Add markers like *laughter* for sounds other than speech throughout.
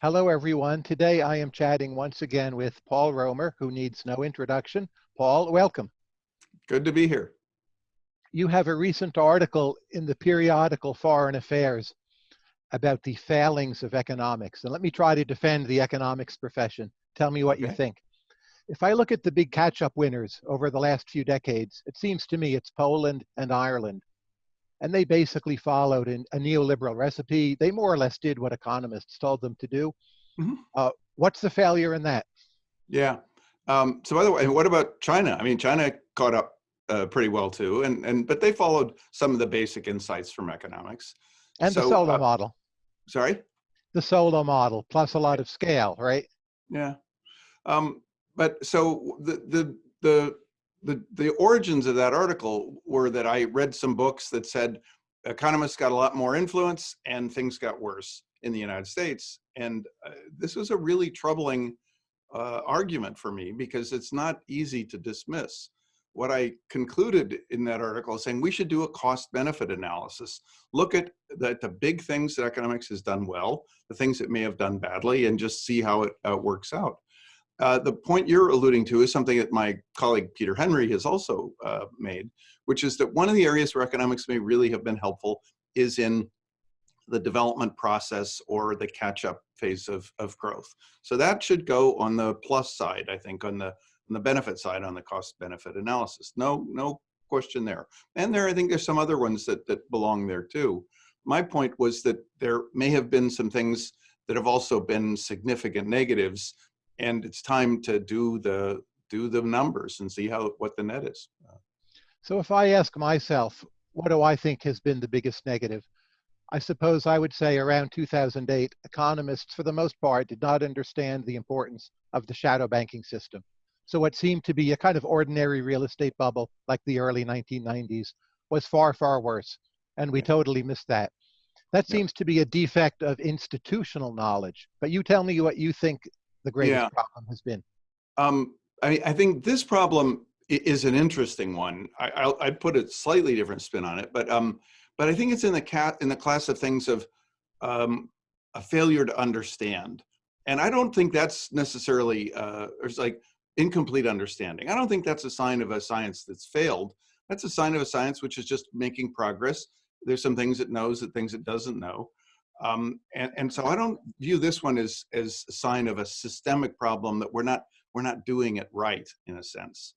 Hello, everyone. Today I am chatting once again with Paul Romer, who needs no introduction. Paul, welcome. Good to be here. You have a recent article in the periodical Foreign Affairs about the failings of economics. And let me try to defend the economics profession. Tell me what okay. you think. If I look at the big catch-up winners over the last few decades, it seems to me it's Poland and Ireland and they basically followed in a neoliberal recipe. They more or less did what economists told them to do. Mm-hmm. Uh, what's the failure in that? Yeah. Um, so by the way, what about China? I mean, China caught up uh, pretty well too, and and but they followed some of the basic insights from economics. And so, the Solow uh, model. Sorry. The Solow model plus a lot of scale, right? Yeah. Um, but so the the the the, the origins of that article were that I read some books that said economists got a lot more influence and things got worse in the United States. And uh, this was a really troubling uh, argument for me because it's not easy to dismiss. What I concluded in that article is saying we should do a cost benefit analysis. Look at the, the big things that economics has done well, the things it may have done badly, and just see how it uh, works out. Uh, the point you're alluding to is something that my colleague Peter Henry has also uh, made, which is that one of the areas where economics may really have been helpful is in the development process or the catch-up phase of, of growth. So that should go on the plus side, I think, on the on the benefit side, on the cost-benefit analysis. No, no question there. And there, I think there's some other ones that, that belong there too. My point was that there may have been some things that have also been significant negatives and it's time to do the do the numbers and see how what the net is. So if I ask myself, what do I think has been the biggest negative? I suppose I would say around 2008, economists, for the most part, did not understand the importance of the shadow banking system. So what seemed to be a kind of ordinary real estate bubble, like the early 1990s, was far, far worse. And we totally missed that. That seems to be a defect of institutional knowledge. But you tell me what you think the greatest yeah. problem has been? Um, I, I think this problem is an interesting one. I, I put a slightly different spin on it, but um, but I think it's in the cat in the class of things of um, a failure to understand, and I don't think that's necessarily uh, or it's like incomplete understanding. I don't think that's a sign of a science that's failed. That's a sign of a science which is just making progress. There's some things it knows, that things it doesn't know. Um, and, and so I don't view this one as, as a sign of a systemic problem that we're not, we're not doing it right in a sense.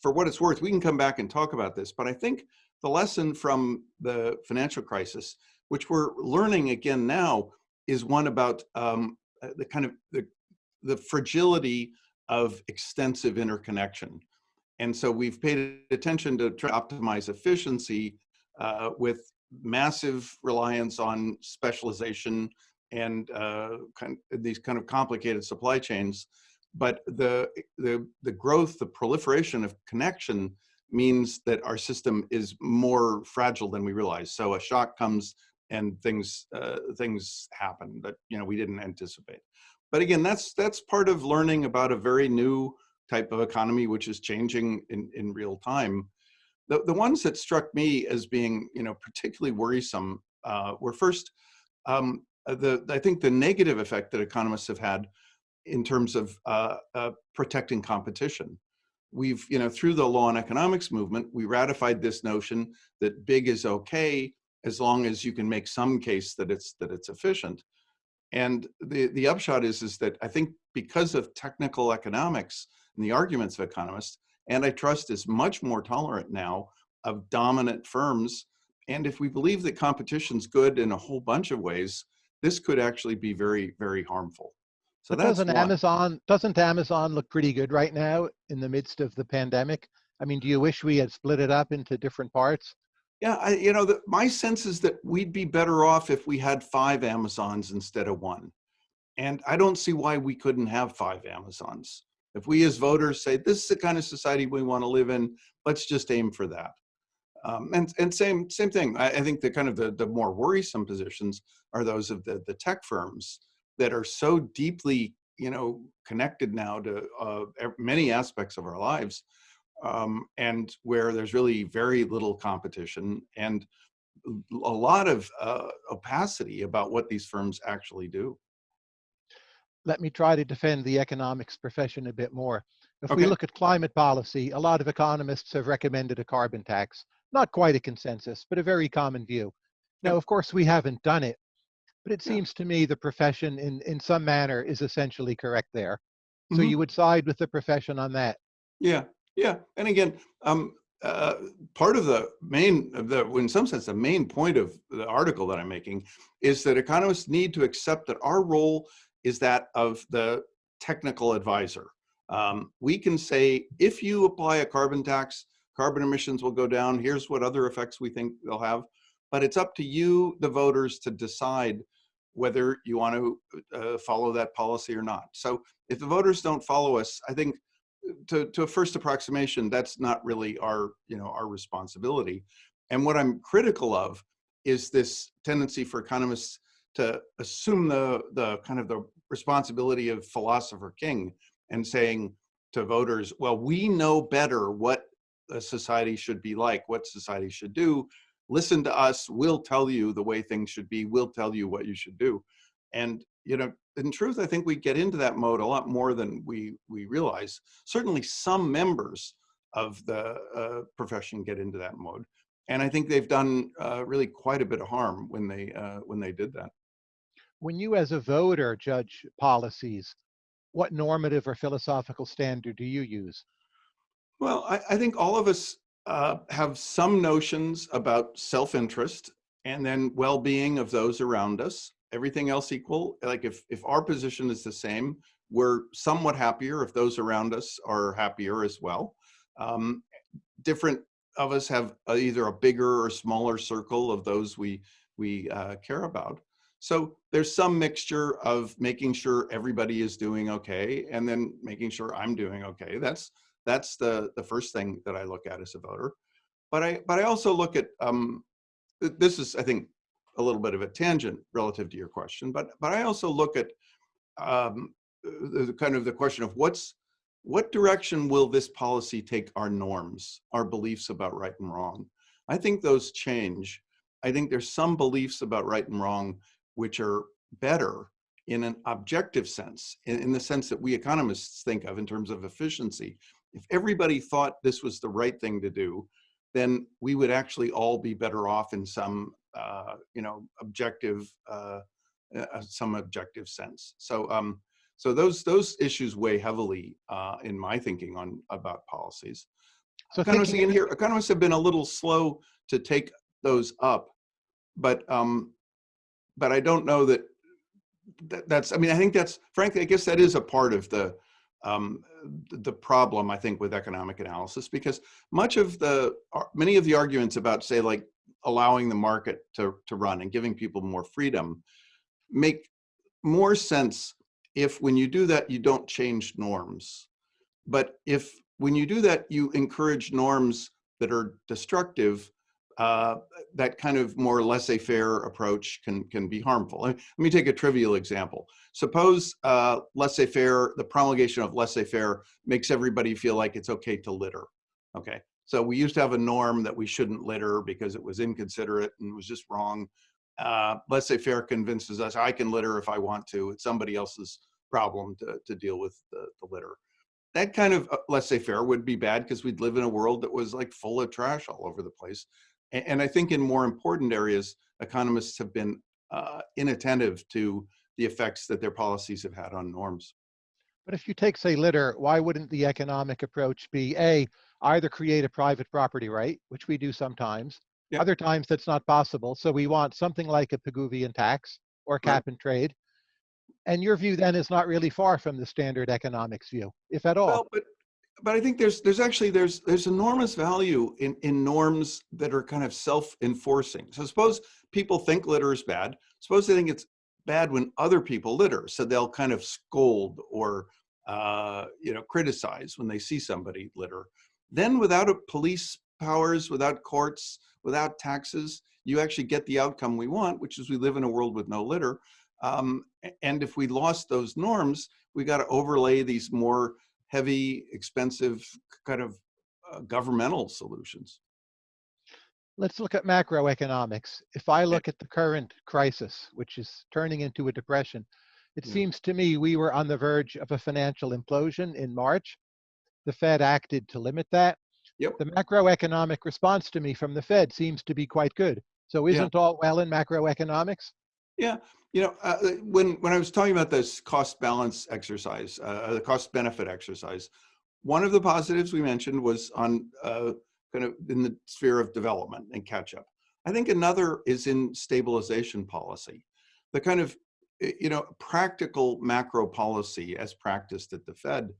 For what it's worth, we can come back and talk about this, but I think the lesson from the financial crisis, which we're learning again now, is one about um, uh, the kind of the, the fragility of extensive interconnection. And so we've paid attention to try to optimize efficiency uh, with massive reliance on specialization and uh, kind of these kind of complicated supply chains. But the, the, the growth, the proliferation of connection means that our system is more fragile than we realize. So a shock comes and things, uh, things happen that you know we didn't anticipate. But again, that's, that's part of learning about a very new type of economy, which is changing in, in real time. The, the ones that struck me as being, you know, particularly worrisome uh, were first, um, uh, the, I think the negative effect that economists have had in terms of uh, uh, protecting competition. We've, you know, through the law and economics movement, we ratified this notion that big is okay as long as you can make some case that it's that it's efficient. And the, the upshot is, is that I think because of technical economics and the arguments of economists, Antitrust is much more tolerant now of dominant firms. And if we believe that competition's good in a whole bunch of ways, this could actually be very, very harmful. So but doesn't Amazon doesn't Amazon look pretty good right now in the midst of the pandemic? I mean, do you wish we had split it up into different parts? Yeah, I, you know, the, my sense is that we'd be better off if we had five Amazons instead of one. And I don't see why we couldn't have five Amazons. If we as voters say, this is the kind of society we want to live in, let's just aim for that. Um, and and same same thing. I, I, think the kind of the, the more worrisome positions are those of the, the tech firms that are so deeply you know connected now to uh, many aspects of our lives um, and where there's really very little competition and a lot of uh, opacity about what these firms actually do. Let me try to defend the economics profession a bit more. If we look at climate policy, a lot of economists have recommended a carbon tax. Not quite a consensus, but a very common view. Now, of course, we haven't done it, but it seems to me the profession in, in some manner is essentially correct there. So Mhm. you would side with the profession on that. Yeah, yeah. And again, um, uh, part of the main, of the, in some sense, the main point of the article that I'm making is that economists need to accept that our role is that of the technical advisor. Um, we can say, if you apply a carbon tax, carbon emissions will go down. Here's what other effects we think they'll have. But it's up to you, the voters, to decide whether you want to uh, follow that policy or not. So if the voters don't follow us, I think to, to a first approximation, that's not really our, you know, our responsibility. And what I'm critical of is this tendency for economists to assume the, the kind of the responsibility of philosopher king and saying to voters, well, we know better what a society should be like, what society should do. Listen to us, we'll tell you the way things should be, we'll tell you what you should do. And, you know, in truth, I think we get into that mode a lot more than we, we realize. Certainly some members of the uh, profession get into that mode. And I think they've done uh, really quite a bit of harm when they, uh, when they did that. When you as a voter judge policies, what normative or philosophical standard do you use? Well, I, I think all of us uh, have some notions about self-interest and then well-being of those around us. Everything else equal, like if, if our position is the same, we're somewhat happier if those around us are happier as well. Um, different of us have uh, either a bigger or smaller circle of those we, we uh, care about. So there's some mixture of making sure everybody is doing okay and then making sure I'm doing okay. That's that's the the first thing that I look at as a voter. But I but I also look at um, this is I think a little bit of a tangent relative to your question, but but I also look at um, the, the kind of the question of what's what direction will this policy take our norms, our beliefs about right and wrong? I think those change. I think there's some beliefs about right and wrong which are better in an objective sense, in, in the sense that we economists think of in terms of efficiency. If everybody thought this was the right thing to do, then we would actually all be better off in some, uh, you know, objective, uh, uh, some objective sense. So, um, so those those issues weigh heavily uh, in my thinking on about policies. So Economists thinking in here, economists have been a little slow to take those up, but um, but I don't know that, that that's. I mean, I think that's frankly, I guess that is a part of the um, the problem I think with economic analysis because much of the many of the arguments about say like allowing the market to to run and giving people more freedom make more sense if when you do that you don't change norms, but if when you do that you encourage norms that are destructive uh, that kind of more laissez-faire approach can can be harmful. Let me take a trivial example. Suppose uh, laissez-faire, the promulgation of laissez-faire makes everybody feel like it's okay to litter. Okay, so we used to have a norm that we shouldn't litter because it was inconsiderate and was just wrong. Uh, laissez-faire convinces us I can litter if I want to. It's somebody else's problem to, to deal with the, the litter. That kind of uh, laissez-faire would be bad because we'd live in a world that was like full of trash all over the place. And I think in more important areas, economists have been uh, inattentive to the effects that their policies have had on norms. But if you take, say, litter, why wouldn't the economic approach be A, either create a private property right, which we do sometimes, Yep. other times that's not possible. So we want something like a Pigouvian tax or cap and trade. And your view then is not really far from the standard economics view, if at all. Well, but but I think there's there's actually there's there's enormous value in in norms that are kind of self-enforcing. So suppose people think litter is bad. Suppose they think it's bad when other people litter, so they'll kind of scold or uh, you know criticize when they see somebody litter. Then without police powers, without courts, without taxes, you actually get the outcome we want, which is we live in a world with no litter. Um, and if we lost those norms, we got to overlay these more heavy, expensive kind of uh, governmental solutions. Let's look at macroeconomics. If I look at the current crisis, which is turning into a depression, It Yeah. seems to me we were on the verge of a financial implosion in March. The Fed acted to limit that. Yep. The macroeconomic response to me from the Fed seems to be quite good. So isn't all well in macroeconomics? Yeah, you know, uh, uh, when when I was talking about this cost balance exercise, uh, the cost benefit exercise, one of the positives we mentioned was on uh, kind of in the sphere of development and catch up. I think another is in stabilization policy, the kind of you know practical macro policy as practiced at the Fed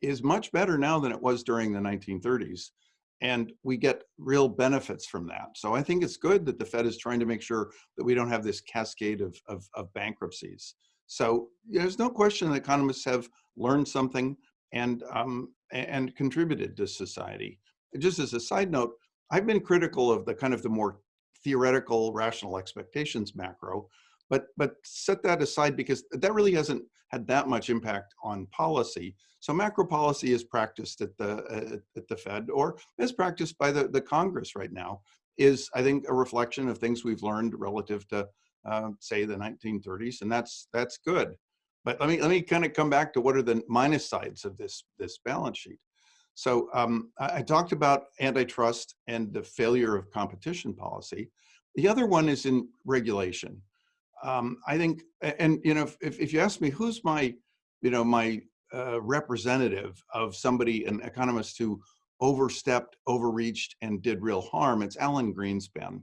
is much better now than it was during the 1930s and we get real benefits from that. So I think it's good that the Fed is trying to make sure that we don't have this cascade of, of, of bankruptcies. So there's no question that economists have learned something and, um, and contributed to society. Just as a side note, I've been critical of the kind of the more theoretical rational expectations macro, but, but set that aside because that really hasn't had that much impact on policy. So macro policy is practiced at the uh, at the Fed or is practiced by the, the Congress right now is I think a reflection of things we've learned relative to uh, say the 1930s and that's that's good. But let me let me kind of come back to what are the minus sides of this this balance sheet. So um, I, I talked about antitrust and the failure of competition policy. The other one is in regulation. Um, I think, and you know, if, if you ask me who's my, you know, my uh, representative of somebody, an economist who overstepped, overreached, and did real harm, it's Alan Greenspan.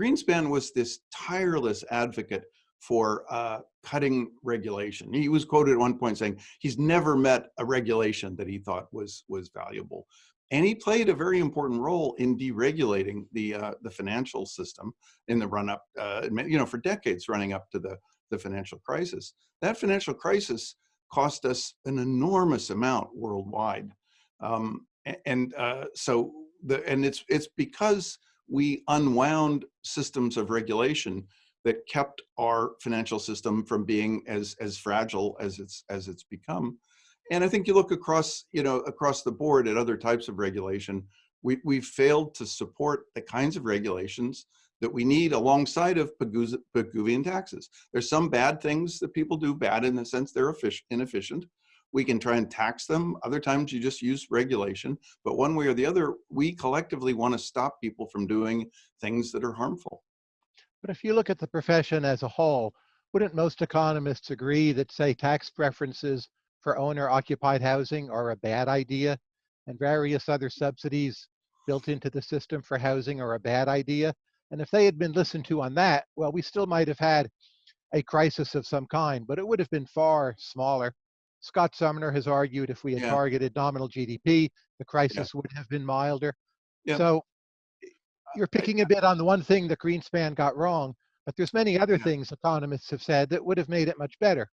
Greenspan was this tireless advocate for uh, cutting regulation. He was quoted at one point saying he's never met a regulation that he thought was was valuable, and he played a very important role in deregulating the uh, the financial system in the run up, uh, you know, for decades running up to the the financial crisis. That financial crisis cost us an enormous amount worldwide, um, and uh, so the and it's it's because we unwound systems of regulation that kept our financial system from being as as fragile as it's as it's become. And I think you look across you know across the board at other types of regulation, we we've failed to support the kinds of regulations that we need alongside of Pigouvian taxes. There's some bad things that people do bad in the sense they're inefficient. We can try and tax them. Other times you just use regulation. But one way or the other, we collectively want to stop people from doing things that are harmful. But if you look at the profession as a whole, wouldn't most economists agree that, say, tax preferences for owner occupied housing are a bad idea and various other subsidies built into the system for housing are a bad idea? And if they had been listened to on that, well, we still might have had a crisis of some kind, but it would have been far smaller. Scott Sumner has argued if we had Yeah. targeted nominal GDP, the crisis would have been milder. Yeah. So eh, you're picking a bit on the one thing that Greenspan got wrong, but there's many other Yeah. things economists have said that would have made it much better.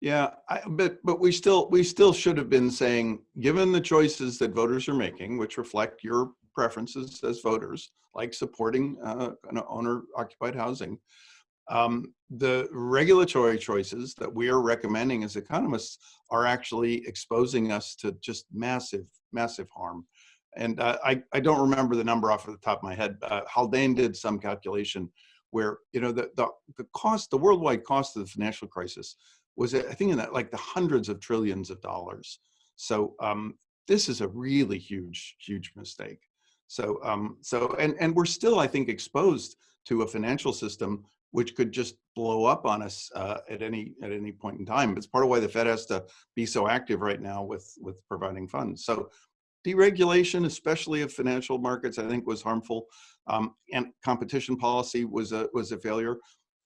Yeah, I, but but we still we still should have been saying, given the choices that voters are making, which reflect your preferences as voters, like supporting uh, owner-occupied housing, um, the regulatory choices that we are recommending as economists are actually exposing us to just massive, massive harm. And uh, I, I don't remember the number off of the top of my head. Uh, Haldane did some calculation where, you know, the, the, the cost, the worldwide cost of the financial crisis was, I think, in that like the hundreds of trillions of dollars. So um, this is a really huge, huge mistake. So, um, so, and, and we're still, I think, exposed to a financial system which could just blow up on us uh, at any at any point in time. It's part of why the Fed has to be so active right now with with providing funds. So deregulation, especially of financial markets, I think was harmful, um, and competition policy was a was a failure.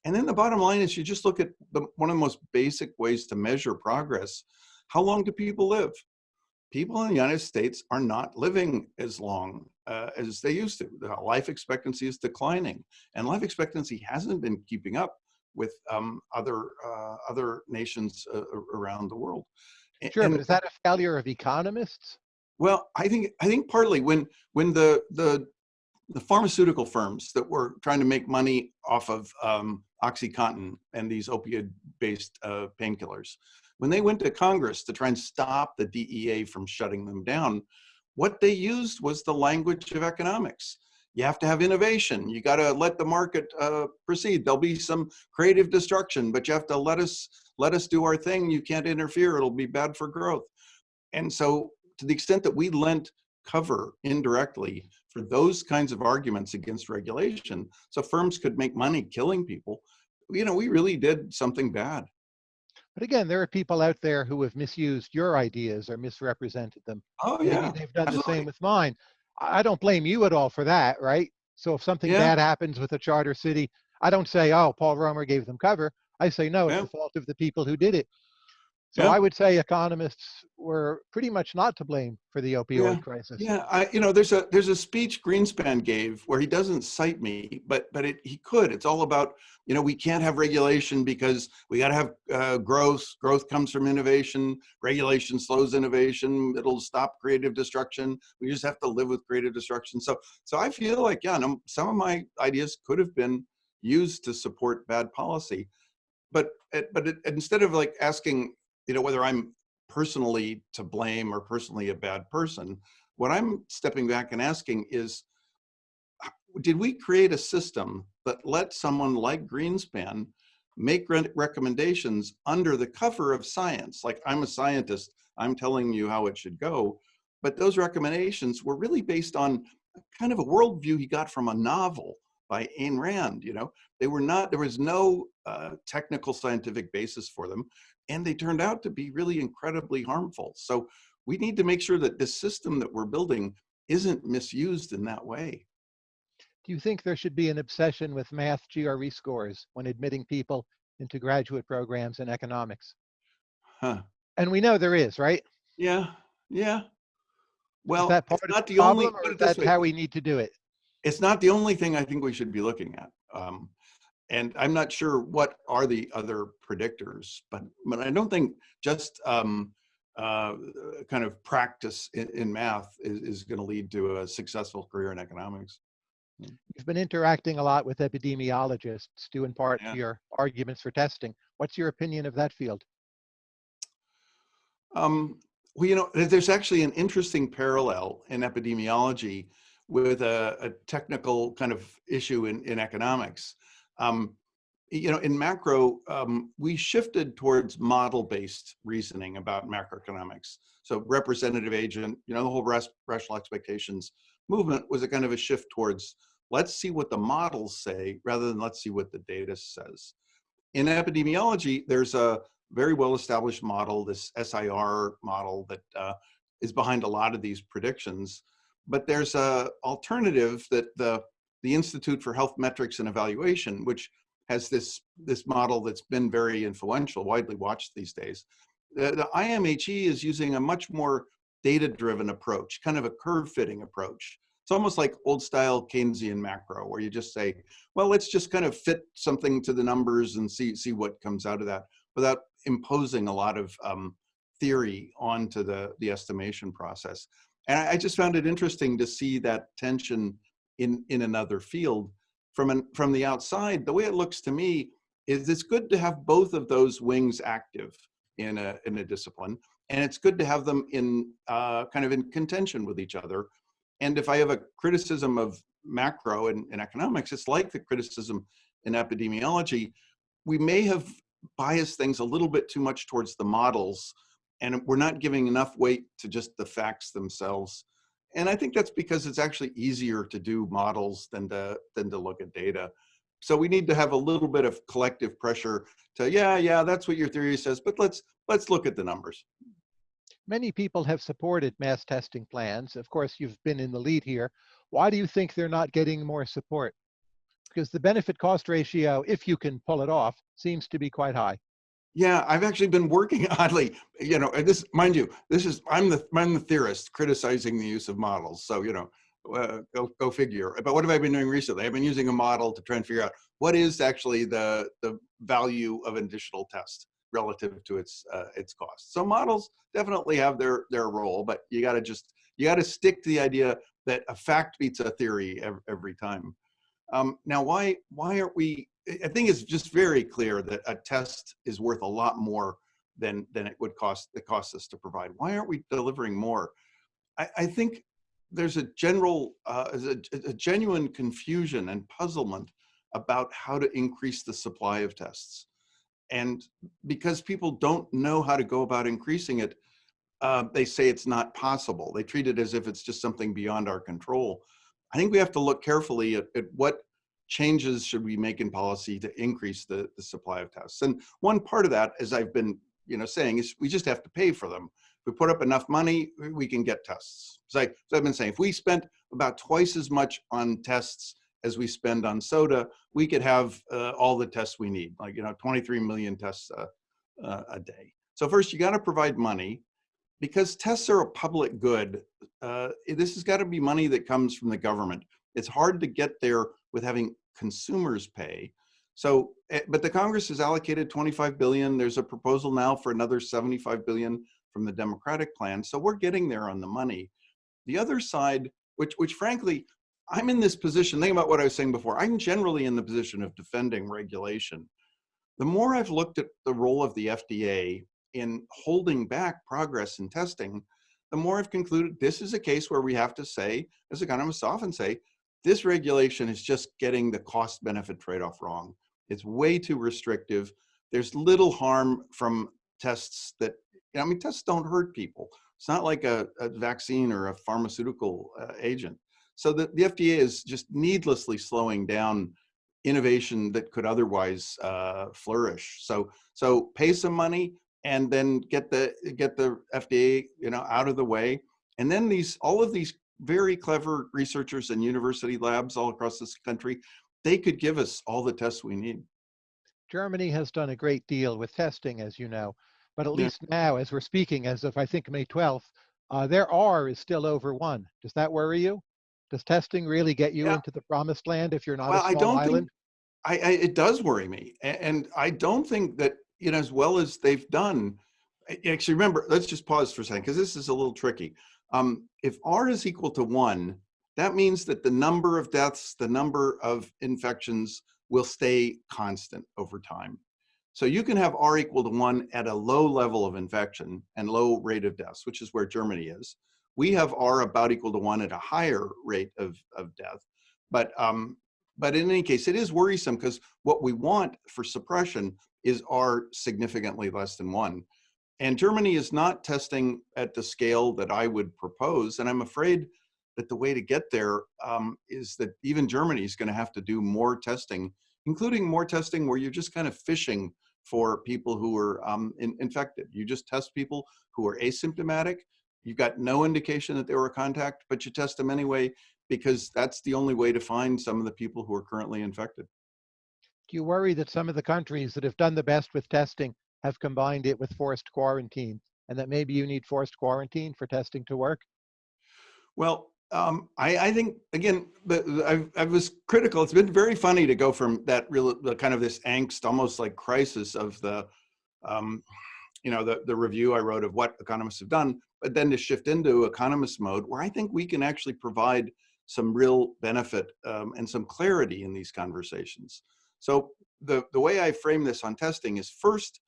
And then the bottom line is you just look at the, one of the most basic ways to measure progress. How long do people live? People in the United States are not living as long uh, as they used to. The life expectancy is declining, and life expectancy hasn't been keeping up with um, other uh, other nations uh, around the world. Sure, and, but is that a failure of economists? Well, I think I think partly when when the the the pharmaceutical firms that were trying to make money off of um, OxyContin and these opioid-based uh, painkillers, when they went to Congress to try and stop the DEA from shutting them down, what they used was the language of economics. you have to have innovation. You got to let the market uh, proceed. There'll be some creative destruction, but you have to let us let us do our thing. You can't interfere. It'll be bad for growth. And so to the extent that we lent cover indirectly for those kinds of arguments against regulation, so firms could make money killing people, you know, we really did something bad. But again, there are people out there who have misused your ideas or misrepresented them. Oh yeah, Maybe they've done absolutely. the same with mine. I don't blame you at all for that, right? So if something Yeah. bad happens with a charter city, I don't say, oh, Paul Romer gave them cover. I say, no, it's the fault of the people who did it. So Yeah. I would say economists were pretty much not to blame for the opioid Yeah. crisis. Yeah, I, you know, there's a there's a speech Greenspan gave where he doesn't cite me, but but it, he could. It's all about you know we can't have regulation because we got to have uh, growth. Growth comes from innovation. Regulation slows innovation. It'll stop creative destruction. We just have to live with creative destruction. So so I feel like yeah, no, some of my ideas could have been used to support bad policy, but but it, instead of like asking you know whether I'm personally to blame or personally a bad person. What I'm stepping back and asking is, did we create a system that let someone like Greenspan make re recommendations under the cover of science? Like I'm a scientist, I'm telling you how it should go. But those recommendations were really based on kind of a worldview he got from a novel by Ayn Rand, you know, they were not, there was no uh, technical scientific basis for them and they turned out to be really incredibly harmful. So we need to make sure that this system that we're building isn't misused in that way. Do you think there should be an obsession with math GRE scores when admitting people into graduate programs in economics? Huh. And we know there is, right? Yeah, yeah. Well, that part it's of not the the only, problem, or put is it this that way, how we need to do it? it's not the only thing I think we should be looking at. Um, and I'm not sure what are the other predictors, but but I don't think just um, uh, kind of practice in, in math is, is going to lead to a successful career in economics. You've been interacting a lot with epidemiologists, due in part Yeah. to your arguments for testing. What's your opinion of that field? Um, well, you know, there's actually an interesting parallel in epidemiology with a, a technical kind of issue in, in economics. Um, you know, in macro, um, we shifted towards model-based reasoning about macroeconomics. So representative agent, you know, the whole rational expectations movement was a kind of a shift towards let's see what the models say rather than let's see what the data says. In epidemiology, there's a very well-established model, this SIR model that uh, is behind a lot of these predictions. But there's a alternative that the, the Institute for Health Metrics and Evaluation, which has this, this model that's been very influential, widely watched these days. The, the IMHE is using a much more data-driven approach, kind of a curve-fitting approach. It's almost like old-style Keynesian macro, where you just say, well, let's just kind of fit something to the numbers and see, see what comes out of that without imposing a lot of um, theory onto the, the estimation process. And I, I just found it interesting to see that tension in, in another field. From, an, from the outside, the way it looks to me is it's good to have both of those wings active in a, in a discipline. And it's good to have them in uh, kind of in contention with each other. And if I have a criticism of macro and, and economics, it's like the criticism in epidemiology. We may have biased things a little bit too much towards the models and we're not giving enough weight to just the facts themselves. And I think that's because it's actually easier to do models than to, than to look at data. So we need to have a little bit of collective pressure to, yeah, yeah, that's what your theory says, but let's, let's look at the numbers. Many people have supported mass testing plans. Of course, you've been in the lead here. Why do you think they're not getting more support? Because the benefit cost ratio, if you can pull it off, seems to be quite high. Yeah, I've actually been working *laughs* oddly, you know, this, mind you, this is, I'm the, I'm the theorist criticizing the use of models. So, you know, uh, go, go figure. But what have I been doing recently? I've been using a model to try and figure out what is actually the, the value of an additional test relative to its, uh, its cost. So models definitely have their, their role, but you got to just, you got to stick to the idea that a fact beats a theory every, every time. Um, now, why, why aren't we I think it's just very clear that a test is worth a lot more than than it would cost it costs us to provide. Why aren't we delivering more? I, I think there's a general, uh, a, a genuine confusion and puzzlement about how to increase the supply of tests. And because people don't know how to go about increasing it, uh, they say it's not possible. They treat it as if it's just something beyond our control. I think we have to look carefully at, at what changes should we make in policy to increase the, the supply of tests. And one part of that, as I've been you know, saying, is we just have to pay for them. If we put up enough money, we can get tests. I, so I've been saying, if we spent about twice as much on tests as we spend on soda, we could have uh, all the tests we need, like, you know, 23 million tests uh, uh, a day. So first, you got to provide money because tests are a public good. Uh, this has got to be money that comes from the government. It's hard to get there with having consumers pay. So, eh, but the Congress has allocated 25 billion. There's a proposal now for another 75 billion from the Democratic plan. So we're getting there on the money. The other side, which, which frankly, I'm in this position, think about what I was saying before, I'm generally in the position of defending regulation. The more I've looked at the role of the FDA in holding back progress in testing, the more I've concluded this is a case where we have to say, as economists often say, this regulation is just getting the cost benefit trade-off wrong. It's way too restrictive. There's little harm from tests that, I mean, tests don't hurt people. It's not like a, a vaccine or a pharmaceutical uh, agent. So the, the FDA is just needlessly slowing down innovation that could otherwise uh, flourish. So, so pay some money and then get the get the FDA you know out of the way. And then these all of these very clever researchers and university labs all across this country, they could give us all the tests we need. Germany has done a great deal with testing, as you know, but at Yeah. least now, as we're speaking, as of I think May 12th, uh, their R is still over one. Does that worry you? Does testing really get you Yeah. into the promised land if you're not Well, a I small don't island? think I, I it does worry me, and I don't think that you know as well as they've done. Actually, remember, let's just pause for a second because this is a little tricky. Um, if R is equal to one, that means that the number of deaths, the number of infections will stay constant over time. So you can have R equal to one at a low level of infection and low rate of deaths, which is where Germany is. We have R about equal to one at a higher rate of, of death. But, um, but in any case, it is worrisome because what we want for suppression is R significantly less than one. And Germany is not testing at the scale that I would propose. And I'm afraid that the way to get there um, is that even Germany is going to have to do more testing, including more testing where you're just kind of fishing for people who are um, in, infected. You just test people who are asymptomatic. You've got no indication that they were a contact, but you test them anyway because that's the only way to find some of the people who are currently infected. Do you worry that some of the countries that have done the best with testing have combined it with forced quarantine and that maybe you need forced quarantine for testing to work? Well, um, I, I think again, I was critical. It's been very funny to go from that real, the kind of this angst, almost like crisis of the, um, you know, the the review I wrote of what economists have done, but then to shift into economist mode, where I think we can actually provide some real benefit um, and some clarity in these conversations. So the the way I frame this on testing is first,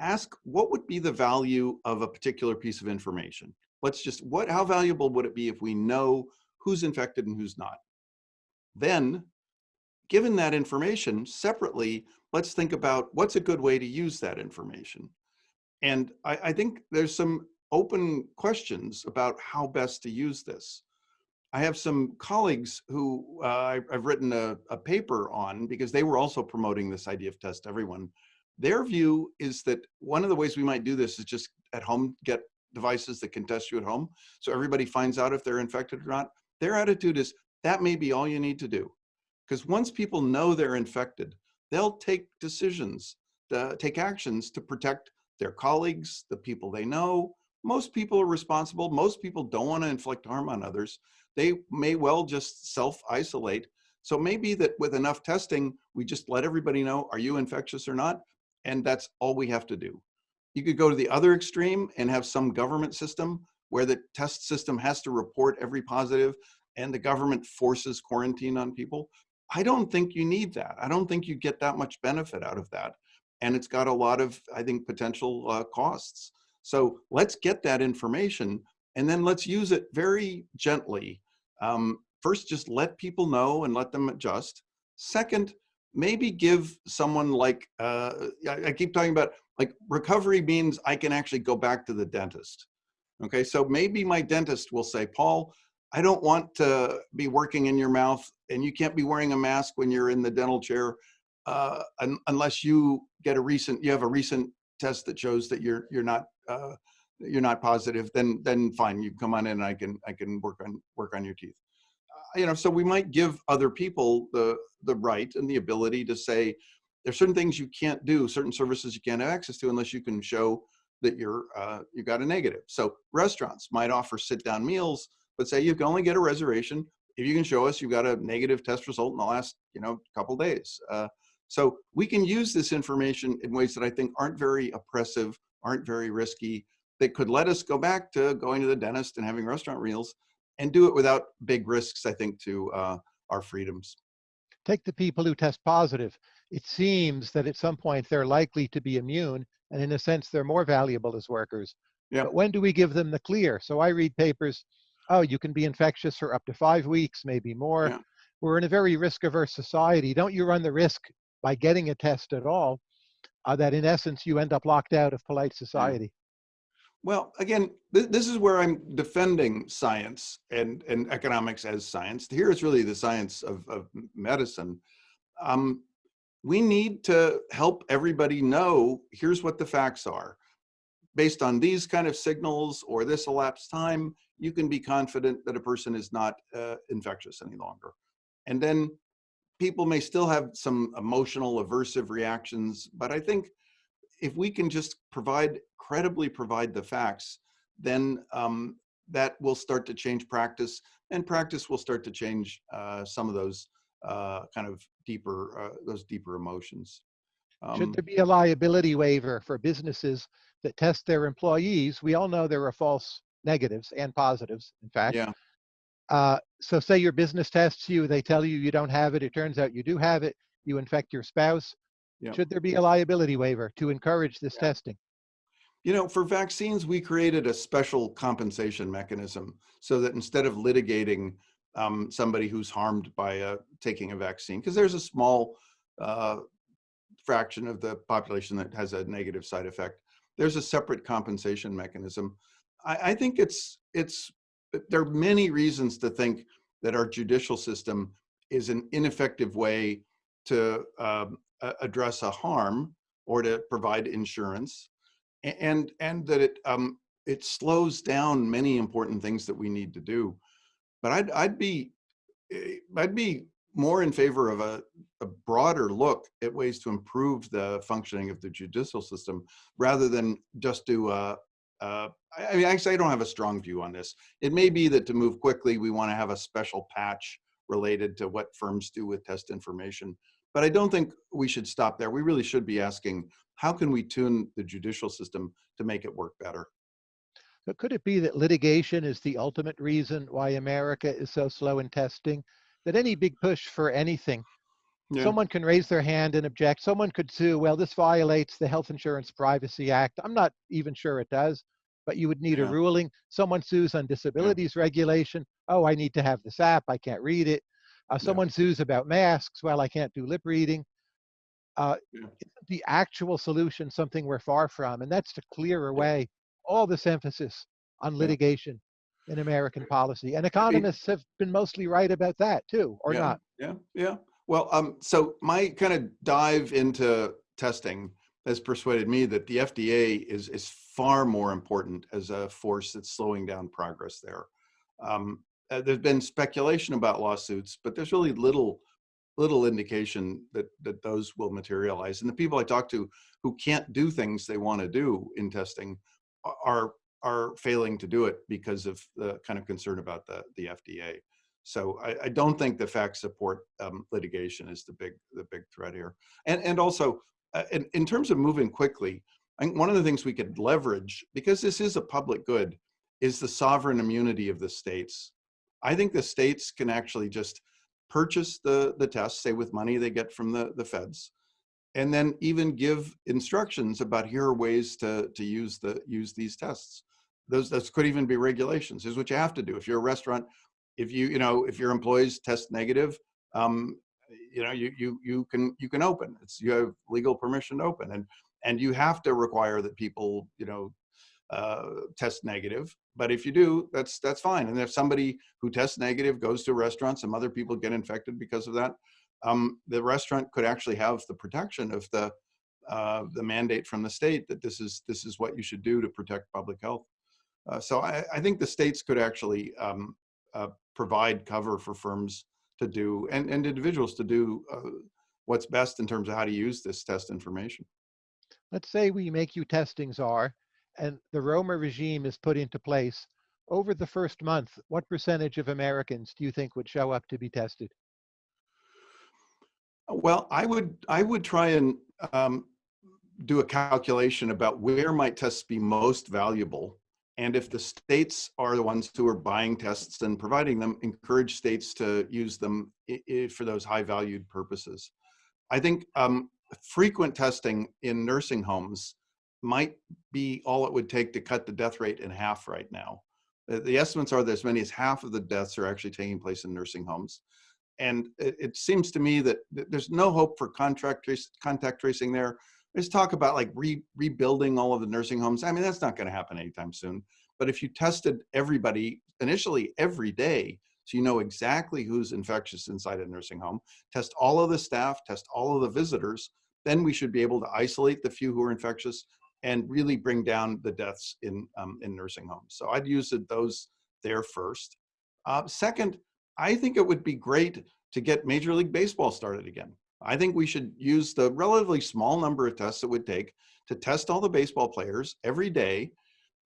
ask what would be the value of a particular piece of information? Let's just what how valuable would it be if we know who's infected and who's not? Then given that information separately let's think about what's a good way to use that information. And i, I think there's some open questions about how best to use this i have some colleagues who uh, i've written a, a paper on because they were also promoting this idea of test everyone their view is that one of the ways we might do this is just at home get devices that can test you at home. So everybody finds out if they're infected or not. Their attitude is that may be all you need to do. Because once people know they're infected, they'll take decisions, to take actions to protect their colleagues, the people they know. Most people are responsible. Most people don't want to inflict harm on others. They may well just self-isolate. So maybe that with enough testing, we just let everybody know, are you infectious or not? And that's all we have to do. You could go to the other extreme and have some government system where the test system has to report every positive and the government forces quarantine on people. I don't think you need that. I don't think you get that much benefit out of that. And it's got a lot of, I think, potential uh, costs. So let's get that information and then let's use it very gently. Um, first, just let people know and let them adjust. Second, maybe give someone like, uh, I, I keep talking about like recovery means I can actually go back to the dentist. Okay, so maybe my dentist will say, Paul, I don't want to be working in your mouth and you can't be wearing a mask when you're in the dental chair uh, un unless you get a recent, you have a recent test that shows that you're you're not uh, you're not positive. Then then fine, you come on in and I can I can work on work on your teeth. Uh, you know, so we might give other people the the right and the ability to say there's certain things you can't do, certain services you can't have access to unless you can show that you're uh, you got a negative. So restaurants might offer sit down meals but say you can only get a reservation if you can show us you've got a negative test result in the last you know couple days. Uh, so we can use this information in ways that I think aren't very oppressive, aren't very risky, that could let us go back to going to the dentist and having restaurant meals and do it without big risks, I think, to uh, our freedoms. Take the people who test positive. It seems that at some point they're likely to be immune, and in a sense, they're more valuable as workers. Yeah. But when do we give them the clear? So I read papers oh, you can be infectious for up to five weeks, maybe more. Yeah. We're in a very risk averse society. Don't you run the risk by getting a test at all uh, that in essence you end up locked out of polite society? Well, again, th this is where I'm defending science and, and economics as science. Here is really the science of, of medicine. Um, we need to help everybody know here's what the facts are. Based on these kind of signals or this elapsed time, you can be confident that a person is not uh, infectious any longer. And then people may still have some emotional aversive reactions, but I think if we can just provide, credibly provide the facts, then um, that will start to change practice and practice will start to change uh, some of those uh, kind of deeper, uh, those deeper emotions. Should Um, there be a liability waiver for businesses that test their employees? We all know there are false negatives and positives, in fact. yeah, Uh, so say your business tests you, they tell you you don't have it, it turns out you do have it, you infect your spouse. Yeah. Should there be a liability waiver to encourage this testing? You know, for vaccines, we created a special compensation mechanism so that instead of litigating um, somebody who's harmed by uh, taking a vaccine, because there's a small uh, fraction of the population that has a negative side effect, there's a separate compensation mechanism. I, I think it's it's there are many reasons to think that our judicial system is an ineffective way to um, address a harm or to provide insurance and and that it um it slows down many important things that we need to do but i'd i'd be eh, i'd be more in favor of a, a broader look at ways to improve the functioning of the judicial system rather than just do I mean, actually, I don't have a strong view on this. It may be that to move quickly, we want to have a special patch related to what firms do with test information. But I don't think we should stop there. We really should be asking, how can we tune the judicial system to make it work better? But could it be that litigation is the ultimate reason why America is so slow in testing? That any big push for anything, Yeah. someone can raise their hand and object. Someone could sue, well, this violates the Health Insurance Privacy Act. I'm not even sure it does, but you would need a ruling. Someone sues on disabilities regulation. Oh, I need to have this app. I can't read it. Uh, Yeah. someone sues about masks. Well, I can't do lip reading. Uh, Yeah. the actual solution something we're far from? And that's to clear Yeah. away all this emphasis on Yeah. litigation in American policy. And economists have been mostly right about that too, or yeah, not. Yeah, yeah. Well, um, so my kind of dive into testing has persuaded me that the FDA is is far more important as a force that's slowing down progress there. Um, uh, there's been speculation about lawsuits, but there's really little little indication that that those will materialize. And the people I talk to who can't do things they want to do in testing are are failing to do it because of the kind of concern about the the FDA. So I, I don't think the facts support um, litigation is the big the big threat here. And and also uh, in, in terms of moving quickly, I think one of the things we could leverage because this is a public good is the sovereign immunity of the states. I think the states can actually just purchase the the tests, say with money they get from the the feds, and then even give instructions about here are ways to to use the use these tests. those, those could even be regulations. Here's what you have to do. If you're a restaurant, if you, you know, if your employees test negative, um, you know, you, you, you can, you can open. It's, you have legal permission to open and, and you have to require that people, you know, uh, test negative. But if you do, that's, that's fine. And if somebody who tests negative goes to a restaurant, some other people get infected because of that, um, the restaurant could actually have the protection of the, uh, the mandate from the state that this is, this is what you should do to protect public health. Uh, so I, I, think the states could actually um, uh, provide cover for firms to do and, and individuals to do uh, what's best in terms of how to use this test information. Let's say we make you testing czar and the Romer regime is put into place. Over the first month, what percentage of Americans do you think would show up to be tested? Well, I would I would try and um, do a calculation about where might tests be most valuable and if the states are the ones who are buying tests and providing them, encourage states to use them for those high valued purposes. I think um, frequent testing in nursing homes might be all it would take to cut the death rate in half right now. The, the estimates are that as many as half of the deaths are actually taking place in nursing homes. And it, it seems to me that, there's no hope for contract contact tracing there there's talk about like re rebuilding all of the nursing homes. I mean, that's not going to happen anytime soon. But if you tested everybody initially every day, so you know exactly who's infectious inside a nursing home, test all of the staff, test all of the visitors, then we should be able to isolate the few who are infectious and really bring down the deaths in, um, in nursing homes. So I'd use those there first. Uh, second, I think it would be great to get Major League Baseball started again. I think we should use the relatively small number of tests it would take to test all the baseball players every day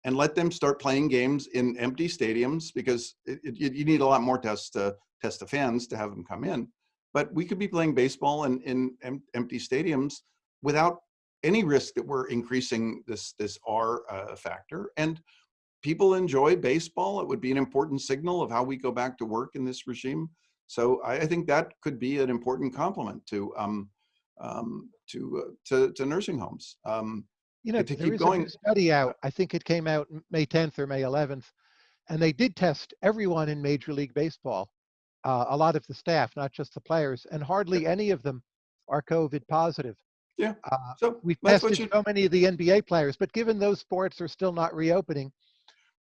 and let them start playing games in empty stadiums because it, it, you need a lot more tests to test the fans to have them come in. But we could be playing baseball in, in em empty stadiums without any risk that we're increasing this, this R uh, factor. And people enjoy baseball. It would be an important signal of how we go back to work in this regime. So I, I think that could be an important complement to um, um, to, uh, to, to nursing homes. Um, you know, to keep going. study out. I think it came out May 10th or May 11th, and they did test everyone in Major League Baseball, uh, a lot of the staff, not just the players, and hardly any of them are COVID positive. Yeah. Uh, so we've tested you... so many of the NBA players, but given those sports are still not reopening,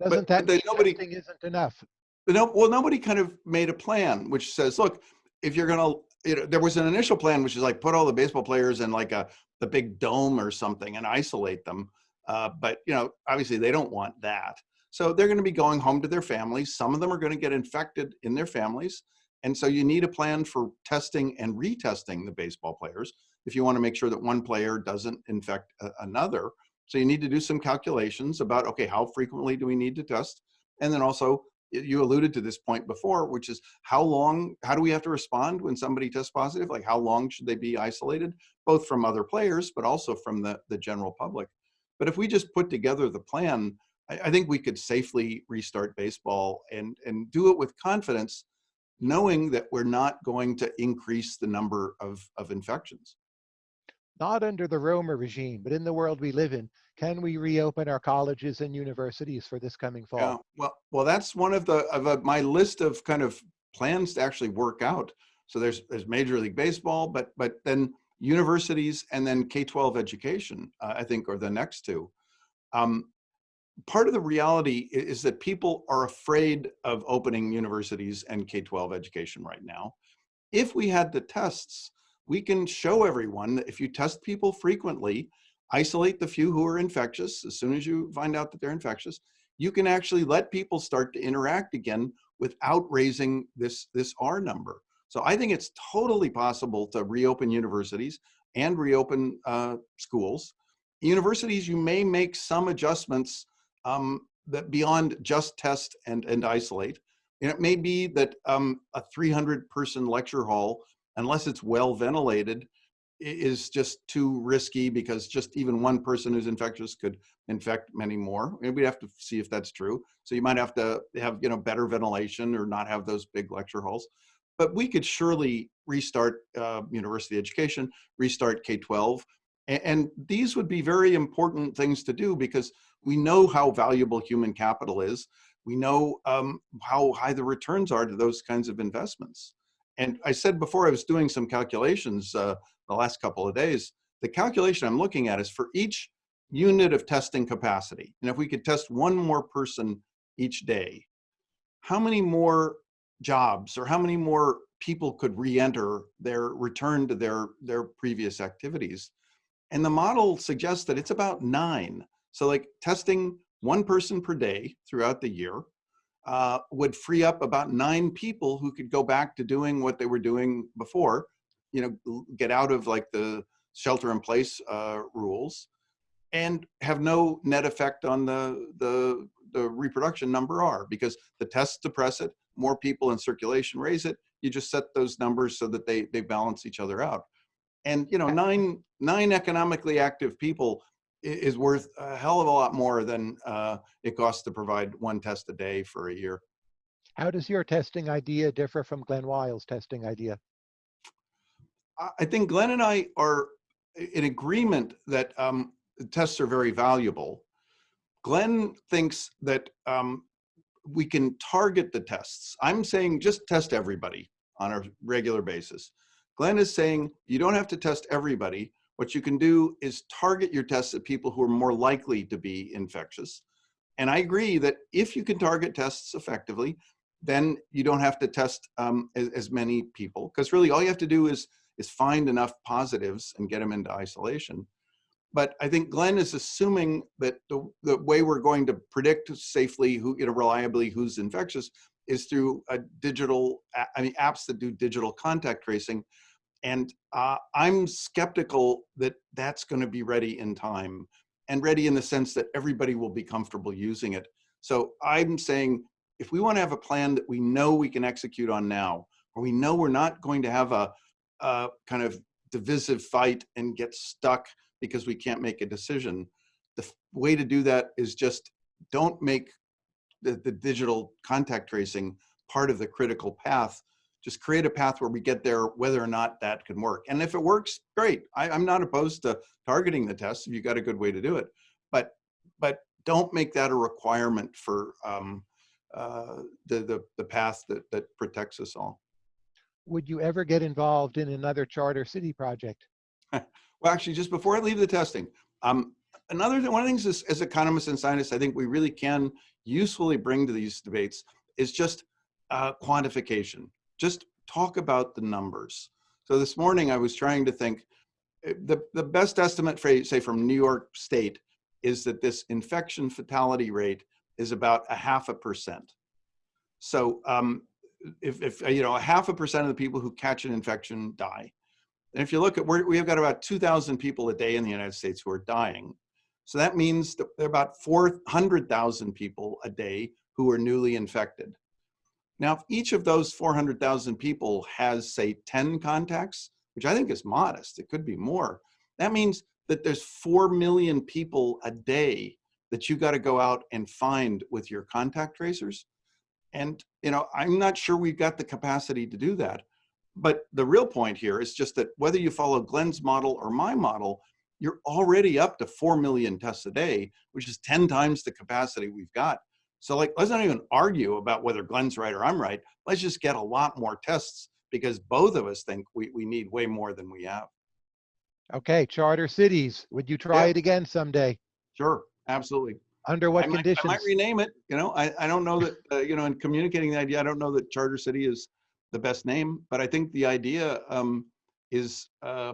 doesn't but, that mean nobody, testing isn't enough? But no, well, nobody kind of made a plan which says, look, if you're going to, you know, there was an initial plan which is like put all the baseball players in like a the big dome or something and isolate them. Uh, but you know, obviously they don't want that. So they're going to be going home to their families. Some of them are going to get infected in their families. And so you need a plan for testing and retesting the baseball players if you want to make sure that one player doesn't infect another. So you need to do some calculations about, okay, how frequently do we need to test? And then also you alluded to this point before, which is how long, how do we have to respond when somebody tests positive? Like how long should they be isolated, both from other players, but also from the, the general public? But if we just put together the plan, I, I think we could safely restart baseball and, and do it with confidence, knowing that we're not going to increase the number of, of infections. Not under the Romer regime, but in the world we live in, can we reopen our colleges and universities for this coming fall? Yeah, well, well, that's one of the of a, my list of kind of plans to actually work out. So there's there's Major League Baseball, but but then universities and then K-12 education, uh, I think, are the next two. Um, part of the reality is that people are afraid of opening universities and K-12 education right now. If we had the tests, we can show everyone that if you test people frequently, isolate the few who are infectious as soon as you find out that they're infectious, you can actually let people start to interact again without raising this, this R number. So I think it's totally possible to reopen universities and reopen uh, schools. Universities, you may make some adjustments um, that beyond just test and, and isolate. And it may be that um, a 300 person lecture hall, unless it's well ventilated, is just too risky because just even one person who's infectious could infect many more. And we have to see if that's true. So you might have to have you know better ventilation or not have those big lecture halls. But we could surely restart uh, university education, restart K-12. A- And, these would be very important things to do because we know how valuable human capital is. We know um, how high the returns are to those kinds of investments. And I said before I was doing some calculations uh, the last couple of days, the calculation I'm looking at is for each unit of testing capacity. And if we could test one more person each day, how many more jobs or how many more people could re-enter their return to their, their previous activities? And the model suggests that it's about nine. So like testing one person per day throughout the year uh, would free up about nine people who could go back to doing what they were doing before, you know, get out of like the shelter in place uh, rules and have no net effect on the, the, the reproduction number R because the tests depress it, more people in circulation raise it, you just set those numbers so that they, they balance each other out. And you know, nine, nine economically active people is worth a hell of a lot more than uh, it costs to provide one test a day for a year. How does your testing idea differ from Glen Weyl's testing idea? I I think Glen and I are in agreement that um, tests are very valuable. Glen thinks that um, we can target the tests. I'm saying just test everybody on a regular basis. Glen is saying you don't have to test everybody. What you can do is target your tests at people who are more likely to be infectious. And I agree that if you can target tests effectively, then you don't have to test um, as, as many people because really all you have to do is is find enough positives and get them into isolation. But I think Glen is assuming that the, the way we're going to predict safely, who, you know, reliably who's infectious is through a digital, I mean, apps that do digital contact tracing. And uh, I'm skeptical that that's going to be ready in time and ready in the sense that everybody will be comfortable using it. So I'm saying if we want to have a plan that we know we can execute on now, or we know we're not going to have a, a kind of divisive fight and get stuck because we can't make a decision. The way to do that is just don't make the, the digital contact tracing part of the critical path. Just create a path where we get there, whether or not that can work. And if it works, great. I, I'm not opposed to targeting the test if you got a good way to do it. But but don't make that a requirement for um, uh, the, the the path that that protects us all. Would you ever get involved in another charter city project? *laughs* Well, actually, just before I leave the testing, um, another one of the things as, as economists and scientists, I think we really can usefully bring to these debates is just uh, quantification. Just talk about the numbers. So this morning I was trying to think, eh, the, the best estimate, for, say from New York State, is that this infection fatality rate is about a half a percent. So um, if, if, you know, a half a percent of the people who catch an infection die. And if you look at, we're, we've got about 2,000 people a day in the United States who are dying. So that means that there are about 400,000 people a day who are newly infected. Now, if each of those 400,000 people has, say, 10 contacts, which I think is modest, it could be more, that means that there's 4 million people a day that you got to go out and find with your contact tracers. And, you know, I'm not sure we've got the capacity to do that. But the real point here is just that whether you follow Glen's model or my model, you're already up to 4 million tests a day, which is 10 times the capacity we've got. So like, let's not even argue about whether Glen's right or I'm right. Let's just get a lot more tests because both of us think we, we need way more than we have. Okay, charter cities. Would you try Yeah. it again someday? Sure, absolutely. Under what I might, I might rename it, you know, I, I don't know that, uh, you know, in communicating the idea, I don't know that Charter City is the best name, but I think the idea um, is, uh,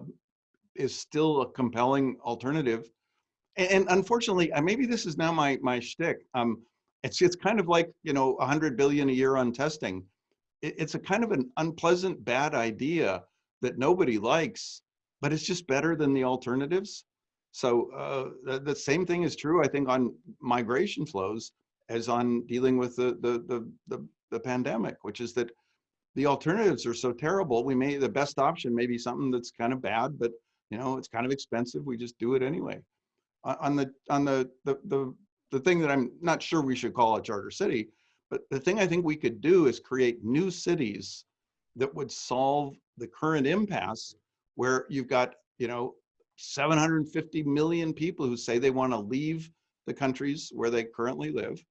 is still a compelling alternative. And, and unfortunately, uh, maybe this is now my, my shtick. Um, it's, it's kind of like, you know, a hundred billion a year on testing. It, it's a kind of an unpleasant, bad idea that nobody likes, but it's just better than the alternatives. So uh, the, the same thing is true, I think, on migration flows as on dealing with the, the, the, the, the pandemic, which is that the alternatives are so terrible. We may, the best option may be something that's kind of bad, but you know, it's kind of expensive. We just do it anyway. On the, on the, the, the, the thing that I'm not sure we should call a charter city, but the thing I think we could do is create new cities that would solve the current impasse where you've got, you know, 750 million people who say they want to leave the countries where they currently live.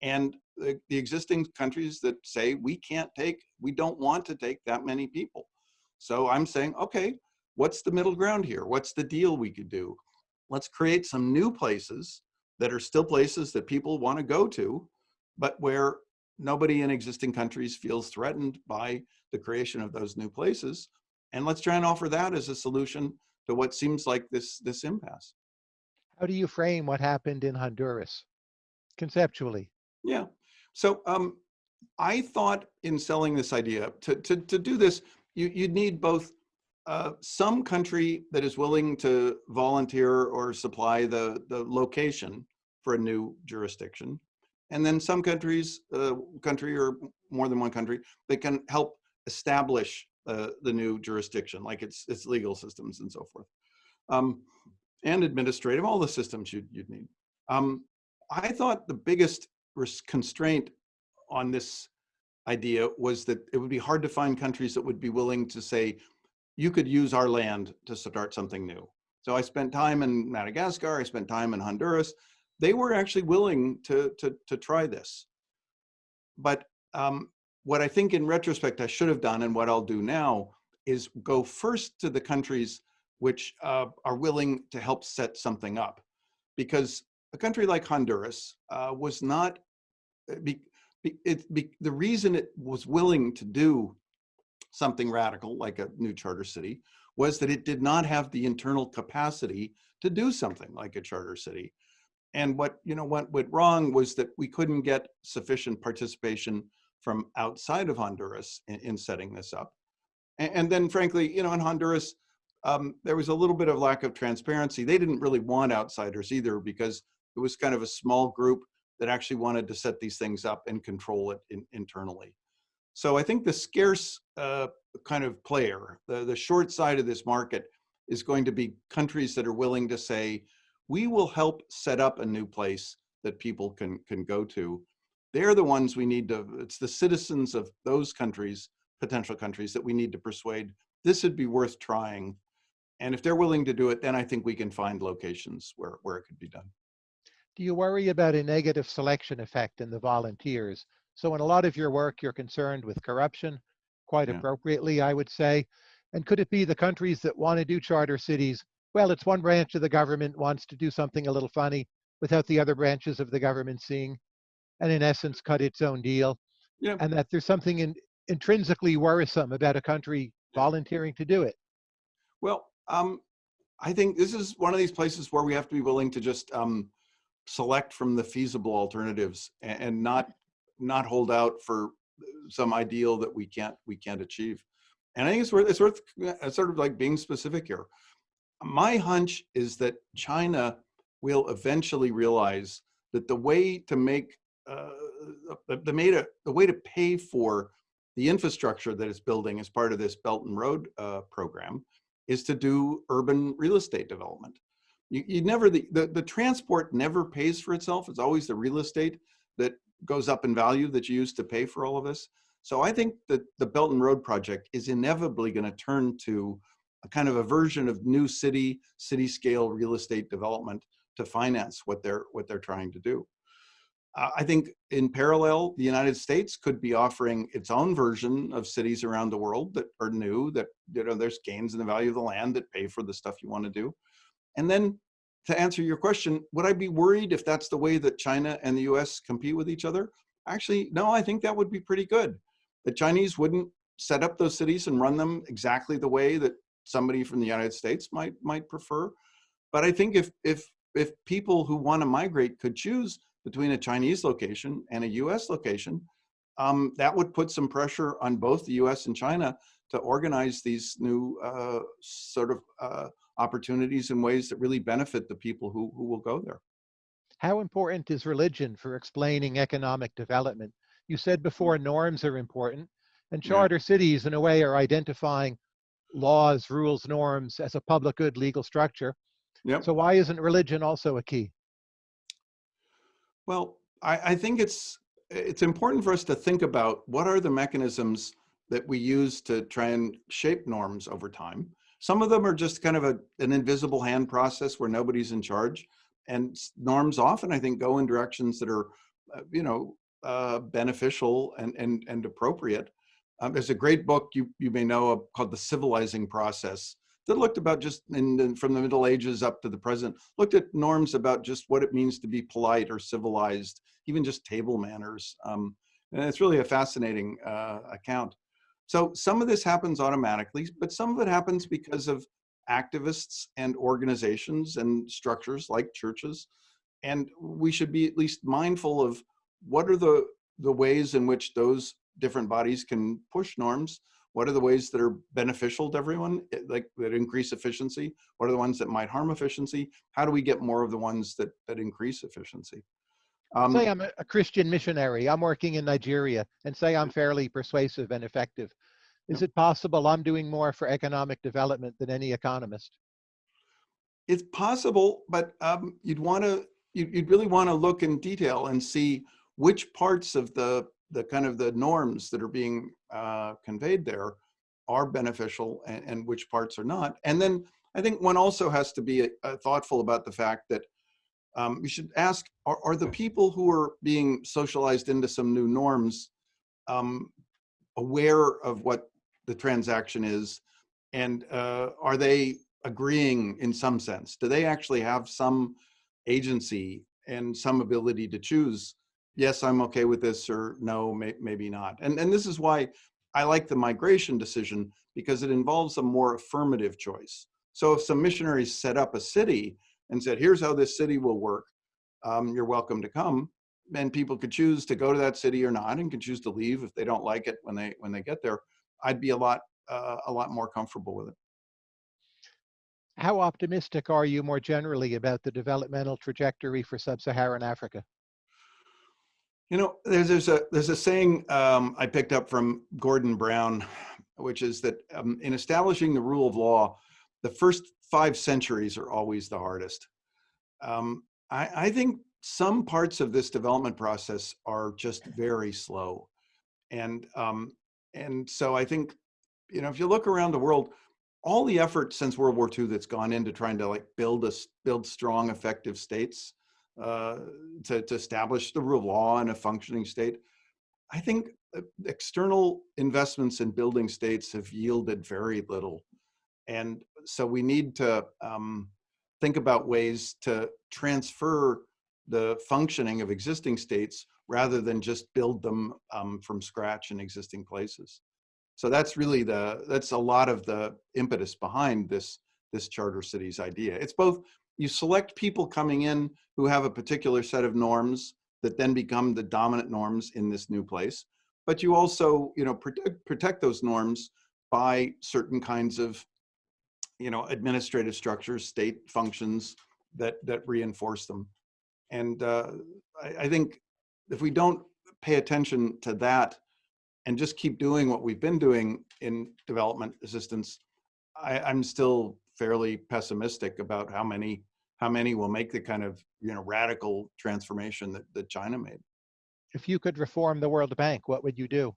And the, the existing countries that say we can't take, we don't want to take that many people. So I'm saying, okay, what's the middle ground here? What's the deal we could do? Let's create some new places that are still places that people want to go to, but where nobody in existing countries feels threatened by the creation of those new places. And let's try and offer that as a solution to what seems like this, this impasse. How do you frame what happened in Honduras conceptually? Yeah. So um, I thought in selling this idea to, to, to do this, you, you'd need both uh, some country that is willing to volunteer or supply the, the location for a new jurisdiction. And then some countries, uh, country or more than one country, that can help establish uh, the new jurisdiction, like its, its legal systems and so forth. Um, and administrative, all the systems you'd, you'd need. Um, I thought the biggest constraint on this idea was that it would be hard to find countries that would be willing to say, you could use our land to start something new. So I spent time in Madagascar, I spent time in Honduras. They were actually willing to, to, to try this. But um, what I think in retrospect I should have done and what I'll do now is go first to the countries which uh, are willing to help set something up. Because a country like Honduras uh, was not, uh, be, be, it, be, the reason it was willing to do something radical like a new charter city was that it did not have the internal capacity to do something like a charter city. And what you know what went wrong was that we couldn't get sufficient participation from outside of Honduras in, in setting this up. And, and, then frankly, you know, in Honduras, um, there was a little bit of lack of transparency. They didn't really want outsiders either because it was kind of a small group that actually wanted to set these things up and control it in, internally. So I think the scarce uh, kind of player, the, the short side of this market is going to be countries that are willing to say, we will help set up a new place that people can, can go to. They're the ones we need to, it's the citizens of those countries, potential countries that we need to persuade this would be worth trying. And if they're willing to do it, then I think we can find locations where, where it could be done. Do you worry about a negative selection effect in the volunteers? So in a lot of your work, you're concerned with corruption, quite yeah. appropriately, I would say. And could it be the countries that want to do charter cities, well, it's one branch of the government wants to do something a little funny without the other branches of the government seeing, and in essence, cut its own deal. Yeah. And that there's something in, intrinsically worrisome about a country volunteering to do it. Well, um, I think this is one of these places where we have to be willing to just um, select from the feasible alternatives and, and not not hold out for some ideal that we can't we can't achieve. And I think it's worth it's worth sort of like being specific here. My hunch is that China will eventually realize that the way to make uh, the, the, way to pay for the infrastructure that it's building as part of this Belt and Road uh, program is to do urban real estate development. You, you never, the, the, the transport never pays for itself. It's always the real estate that goes up in value that you use to pay for all of this. So I think that the Belt and Road project is inevitably going to turn to a kind of a version of new city, city scale real estate development to finance what they're what they're trying to do. I think in parallel, the United States could be offering its own version of cities around the world that are new, that you know there's gains in the value of the land that pay for the stuff you want to do. And then to answer your question, would I be worried if that's the way that China and the US compete with each other? Actually, no, I think that would be pretty good. The Chinese wouldn't set up those cities and run them exactly the way that somebody from the United States might might prefer. But I think if if if people who want to migrate could choose between a Chinese location and a US location, um, that would put some pressure on both the US and China to organize these new uh, sort of uh, opportunities in ways that really benefit the people who, who will go there. How important is religion for explaining economic development? You said before norms are important, and charter yeah. cities, in a way, are identifying laws, rules, norms as a public good legal structure. Yep. So why isn't religion also a key? Well, I, I think it's it's important for us to think about what are the mechanisms that we use to try and shape norms over time. Some of them are just kind of a, an invisible hand process where nobody's in charge. And norms often, I think, go in directions that are, uh, you know, uh, beneficial and, and, and appropriate. Um, there's a great book you, you may know of called The Civilizing Process that looked about just in, in, from the Middle Ages up to the present, looked at norms about just what it means to be polite or civilized, even just table manners. Um, and it's really a fascinating uh, account. So some of this happens automatically, but some of it happens because of activists and organizations and structures like churches. And we should be at least mindful of what are the, the ways in which those different bodies can push norms what are the ways that are beneficial to everyone, eh, like that increase efficiency? What are the ones that might harm efficiency? How do we get more of the ones that, that increase efficiency? Um, say I'm a Christian missionary, I'm working in Nigeria, and say I'm fairly persuasive and effective. Is it possible I'm doing more for economic development than any economist? It's possible, but um, you'd want to, you'd, you'd really want to look in detail and see which parts of the the kind of the norms that are being uh, conveyed there are beneficial and, and, which parts are not. And then I think one also has to be uh, thoughtful about the fact that um, we should ask, are, are, the people who are being socialized into some new norms um, aware of what the transaction is? And uh, are they agreeing in some sense? Do they actually have some agency and some ability to choose yes, I'm okay with this or no, may, maybe not. And, and this is why I like the migration decision because it involves a more affirmative choice. So if some missionaries set up a city and said, here's how this city will work, um, you're welcome to come, and people could choose to go to that city or not and can choose to leave if they don't like it when they when they get there, I'd be a lot uh, a lot more comfortable with it. How optimistic are you more generally about the developmental trajectory for sub-Saharan Africa? You know, there's, there's a there's a saying um, I picked up from Gordon Brown, which is that um, in establishing the rule of law, the first five centuries are always the hardest. Um, I, I think some parts of this development process are just very slow, and um, and so I think, you know, if you look around the world, all the effort since World War II that's gone into trying to like build a build strong, effective states uh, to, to establish the rule of law in a functioning state. I think uh, external investments in building states have yielded very little. And so we need to um, think about ways to transfer the functioning of existing states rather than just build them um, from scratch in existing places. So that's really the, that's a lot of the impetus behind this, this charter cities idea. It's both you select people coming in who have a particular set of norms that then become the dominant norms in this new place. But you also, you know, protect, protect those norms by certain kinds of, you know, administrative structures, state functions that, that reinforce them. And uh, I, I think if we don't pay attention to that and just keep doing what we've been doing in development assistance, I, I'm still fairly pessimistic about how many how many will make the kind of you know radical transformation that, that China made. If you could reform the World Bank, what would you do?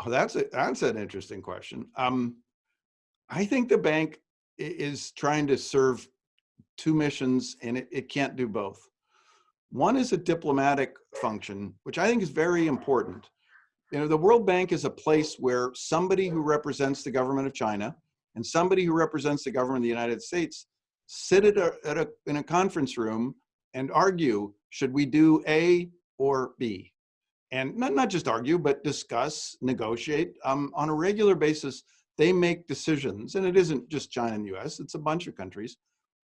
Oh, that's a, that's an interesting question. Um, I think the bank is trying to serve two missions and it, it can't do both. One is a diplomatic function, which I think is very important. You know, the World Bank is a place where somebody who represents the government of China and somebody who represents the government of the United States sit at a, at a, in a conference room and argue, should we do A or B? And not, not just argue, but discuss, negotiate. Um, on a regular basis, they make decisions, and it isn't just China and the US, it's a bunch of countries.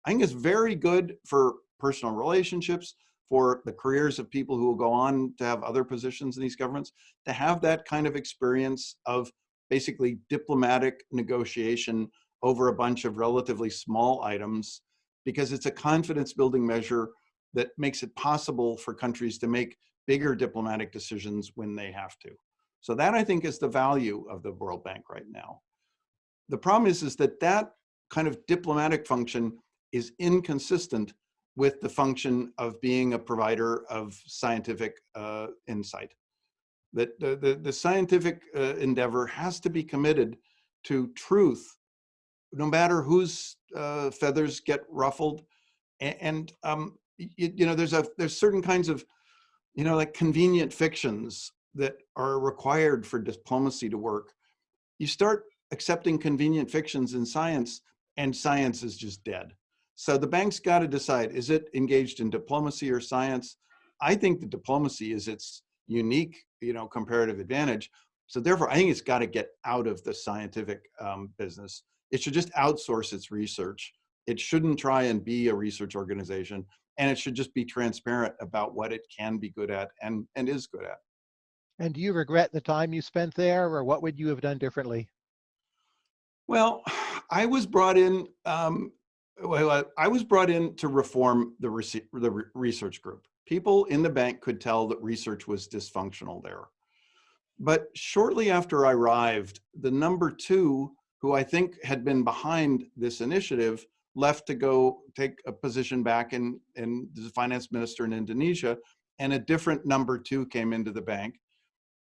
I think it's very good for personal relationships, for the careers of people who will go on to have other positions in these governments, to have that kind of experience of basically diplomatic negotiation over a bunch of relatively small items because it's a confidence building measure that makes it possible for countries to make bigger diplomatic decisions when they have to. So that I think is the value of the World Bank right now. The problem is, is that that kind of diplomatic function is inconsistent with the function of being a provider of scientific uh, insight. That the, the, the scientific uh, endeavor has to be committed to truth, no matter whose uh, feathers get ruffled. And, and um, you, you know, there's a there's certain kinds of, you know, like convenient fictions that are required for diplomacy to work. You start accepting convenient fictions in science, and science is just dead. So the bank's got to decide: is it engaged in diplomacy or science? I think the diplomacy is its unique, you know, comparative advantage. So therefore, I think it's got to get out of the scientific um, business. It should just outsource its research. It shouldn't try and be a research organization, and it should just be transparent about what it can be good at and and is good at. And do you regret the time you spent there, or what would you have done differently? Well, *sighs* I was brought in. Um, well, I was brought in to reform the, the research group. People in the bank could tell that research was dysfunctional there. But shortly after I arrived, the number two, who I think had been behind this initiative, left to go take a position back in, in the finance minister in Indonesia, and a different number two came into the bank.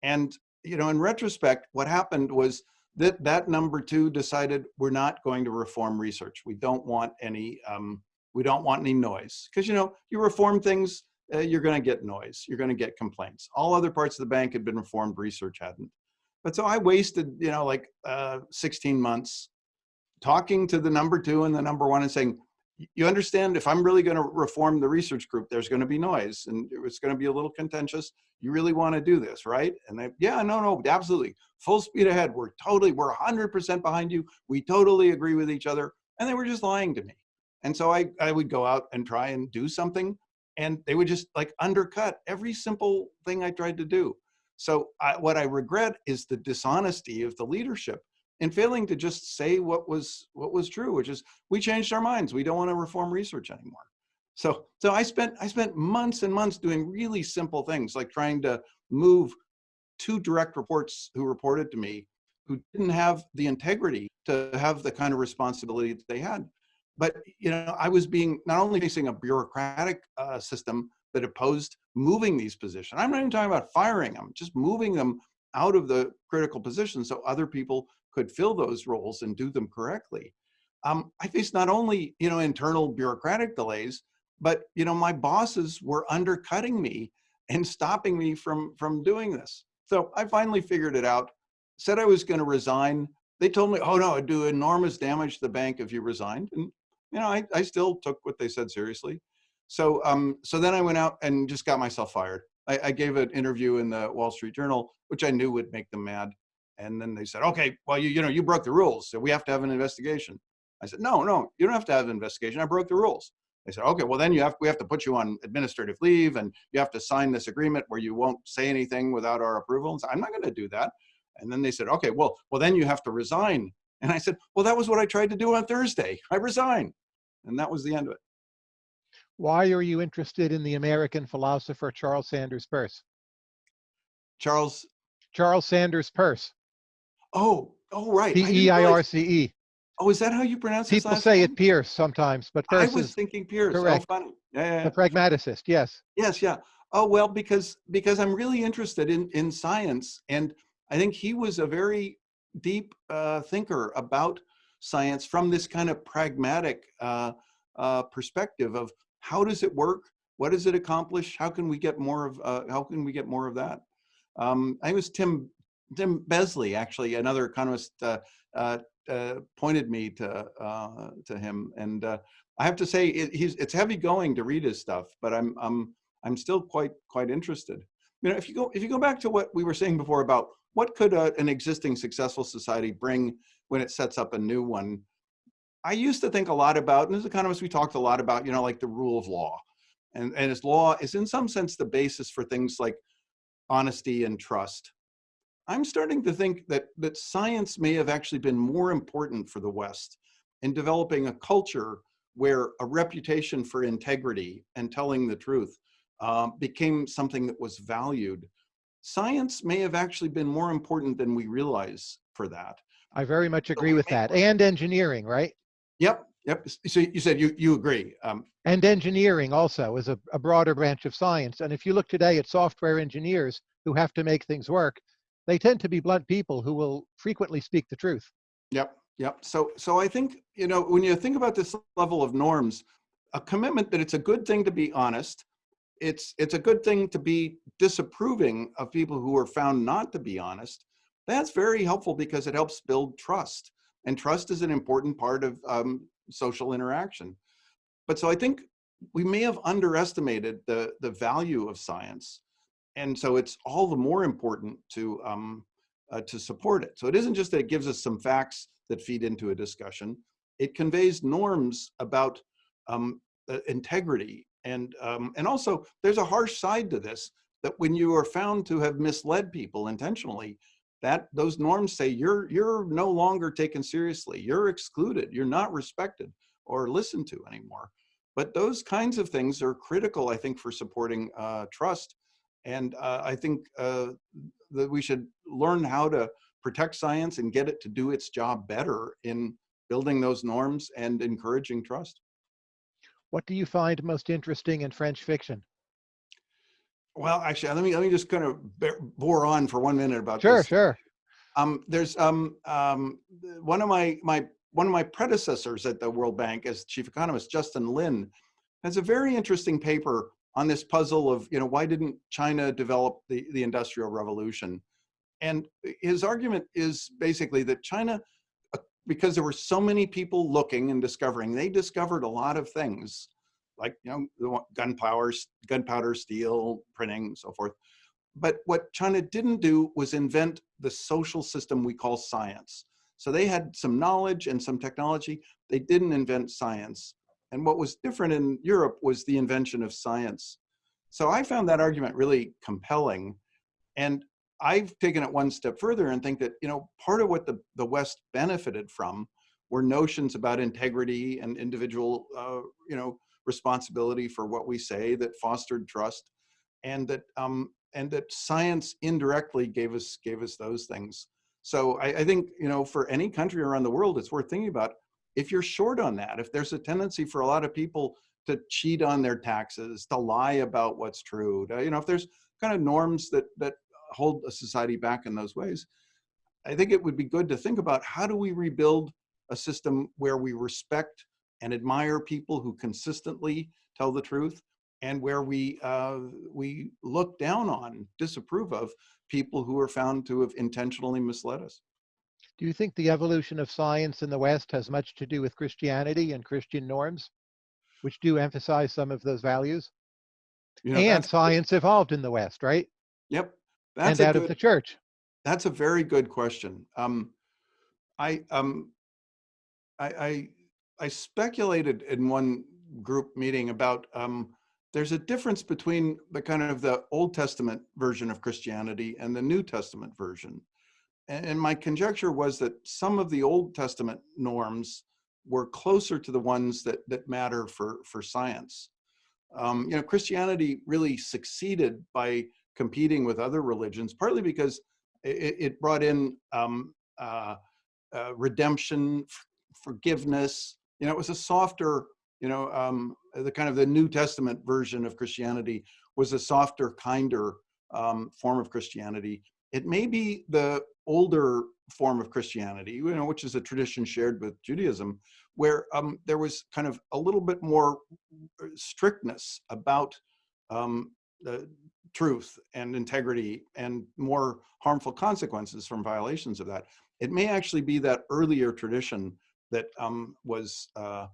And you know, in retrospect, what happened was that that number two decided we're not going to reform research. We don't want any um, we don't want any noise because you know you reform things uh, you're going to get noise. You're going to get complaints. All other parts of the bank had been reformed, research hadn't. But so I wasted, you know, like uh, 16 months talking to the number two and the number one and saying, you understand if I'm really going to reform the research group, there's going to be noise and it's going to be a little contentious. You really want to do this, right? And they, yeah, no, no, absolutely. Full speed ahead. We're totally, we're 100% behind you. We totally agree with each other. And they were just lying to me. And so I, I would go out and try and do something and they would just like undercut every simple thing I tried to do. So I, what I regret is the dishonesty of the leadership in failing to just say what was what was true, which is we changed our minds. We don't want to reform research anymore. So so I spent I spent months and months doing really simple things like trying to move two direct reports who reported to me who didn't have the integrity to have the kind of responsibility that they had but you know, I was being not only facing a bureaucratic uh, system that opposed moving these positions. I'm not even talking about firing them, just moving them out of the critical positions so other people could fill those roles and do them correctly. Um, I faced not only you know internal bureaucratic delays, but you know my bosses were undercutting me and stopping me from from doing this. So I finally figured it out. Said I was going to resign. They told me, "Oh no, it'd do enormous damage to the bank if you resigned." And you know, I, I still took what they said seriously. So, um, so then I went out and just got myself fired. I, I gave an interview in the Wall Street Journal, which I knew would make them mad. And then they said, okay, well, you, you know, you broke the rules, so we have to have an investigation. I said, no, no, you don't have to have an investigation. I broke the rules. They said, okay, well then you have, we have to put you on administrative leave and you have to sign this agreement where you won't say anything without our approval. And so I'm not going to do that. And then they said, okay, well, well then you have to resign. And I said, well, that was what I tried to do on Thursday. I resigned. And that was the end of it. Why are you interested in the American philosopher Charles Sanders Peirce? Charles? Charles Sanders Peirce. Oh, oh, right. P-E-I-R-C-E. Oh, is that how you pronounce it? People say name? it Pierce sometimes, but Peirce I was is thinking Pierce. Oh, correct. Oh, funny. Yeah, yeah, yeah. The pragmaticist, yes. Yes, yeah. Oh, well, because because I'm really interested in, in science. And I think he was a very deep uh, thinker about science from this kind of pragmatic uh, uh, perspective of how does it work? What does it accomplish? How can we get more of, uh, how can we get more of that? Um, I was Tim, Tim Besley, actually, another economist, uh, uh, pointed me to, to him. And I have to say, it, it's heavy going to read his stuff, but I'm, I'm, I'm still quite, quite interested. You know, if you go, if you go back to what we were saying before about what could a, an existing successful society bring when it sets up a new one. I used to think a lot about, and as economists, we talked a lot about, you know, like the rule of law. And, and as law is in some sense the basis for things like honesty and trust. I'm starting to think that, that science may have actually been more important for the West in developing a culture where a reputation for integrity and telling the truth um, became something that was valued. Science may have actually been more important than we realize for that. I very much agree with that. And engineering, right? Yep. Yep. So you said you, you agree. Um, and engineering also is a, a broader branch of science. And if you look today at software engineers who have to make things work, they tend to be blunt people who will frequently speak the truth. Yep, yep. So, so I think, you know, when you think about this level of norms, a commitment that it's a good thing to be honest, it's, it's a good thing to be disapproving of people who are found not to be honest. That's very helpful because it helps build trust. And trust is an important part of um, social interaction. But so I think we may have underestimated the, the value of science. And so it's all the more important to, um, uh, to support it. So it isn't just that it gives us some facts that feed into a discussion. It conveys norms about um, uh, integrity. And, um, and also there's a harsh side to this that when you are found to have misled people intentionally, that those norms say you're, you're no longer taken seriously. You're excluded. You're not respected or listened to anymore. But those kinds of things are critical, I think, for supporting uh, trust. And uh, I think uh, that we should learn how to protect science and get it to do its job better in building those norms and encouraging trust. What do you find most interesting in French fiction? Well, actually, let me let me just kind of bore on for one minute about sure, this. Sure, sure. Um, there's um, um, one of my my one of my predecessors at the World Bank as chief economist, Justin Lin, has a very interesting paper on this puzzle of you know why didn't China develop the the Industrial Revolution, and his argument is basically that China, because there were so many people looking and discovering, they discovered a lot of things like you know gunpowder, gunpowder, steel, printing, so forth. But what China didn't do was invent the social system we call science. So they had some knowledge and some technology. They didn't invent science. And what was different in Europe was the invention of science. So I found that argument really compelling. And I've taken it one step further and think that, you know, part of what the, the West benefited from were notions about integrity and individual, uh, you know, responsibility for what we say that fostered trust and that um, and that science indirectly gave us gave us those things. So I, I, think you know for any country around the world, it's worth thinking about if you're short on that. If there's a tendency for a lot of people to cheat on their taxes, to lie about what's true, to, you know, if there's kind of norms that that hold a society back in those ways, I think it would be good to think about how do we rebuild a system where we respect and admire people who consistently tell the truth and where we uh, we look down on, disapprove of people who are found to have intentionally misled us. Do you think the evolution of science in the West has much to do with Christianity and Christian norms, which do emphasize some of those values? You know, and science evolved in the West, right? Yep. That's and out good, of the church. That's a very good question. Um, I, um, I, I, I speculated in one group meeting about um, there's a difference between the kind of the Old Testament version of Christianity and the New Testament version. And my conjecture was that some of the Old Testament norms were closer to the ones that, that matter for, for science. Um, you know, Christianity really succeeded by competing with other religions, partly because it, it brought in um, uh, uh, redemption, forgiveness. You know, it was a softer you know, um, the kind of the New Testament version of Christianity was a softer, kinder um, form of Christianity. It may be the older form of Christianity, you know, which is a tradition shared with Judaism, where um, there was kind of a little bit more uh, strictness about um, the truth and integrity and more harmful consequences from violations of that. It may actually be that earlier tradition that um, was uh,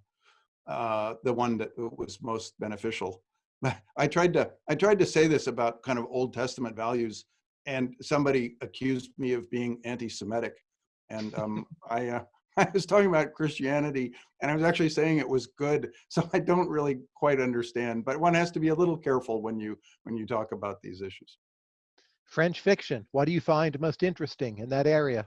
uh, the one that was most beneficial. *laughs* I tried to I tried to say this about kind of Old Testament values, and somebody accused me of being anti-Semitic, and um, *laughs* I uh, *laughs* I was talking about Christianity, and I was actually saying it was good. *laughs* So I don't really quite understand, but one has to be a little careful when you when you talk about these issues. French fiction. What do you find most interesting in that area?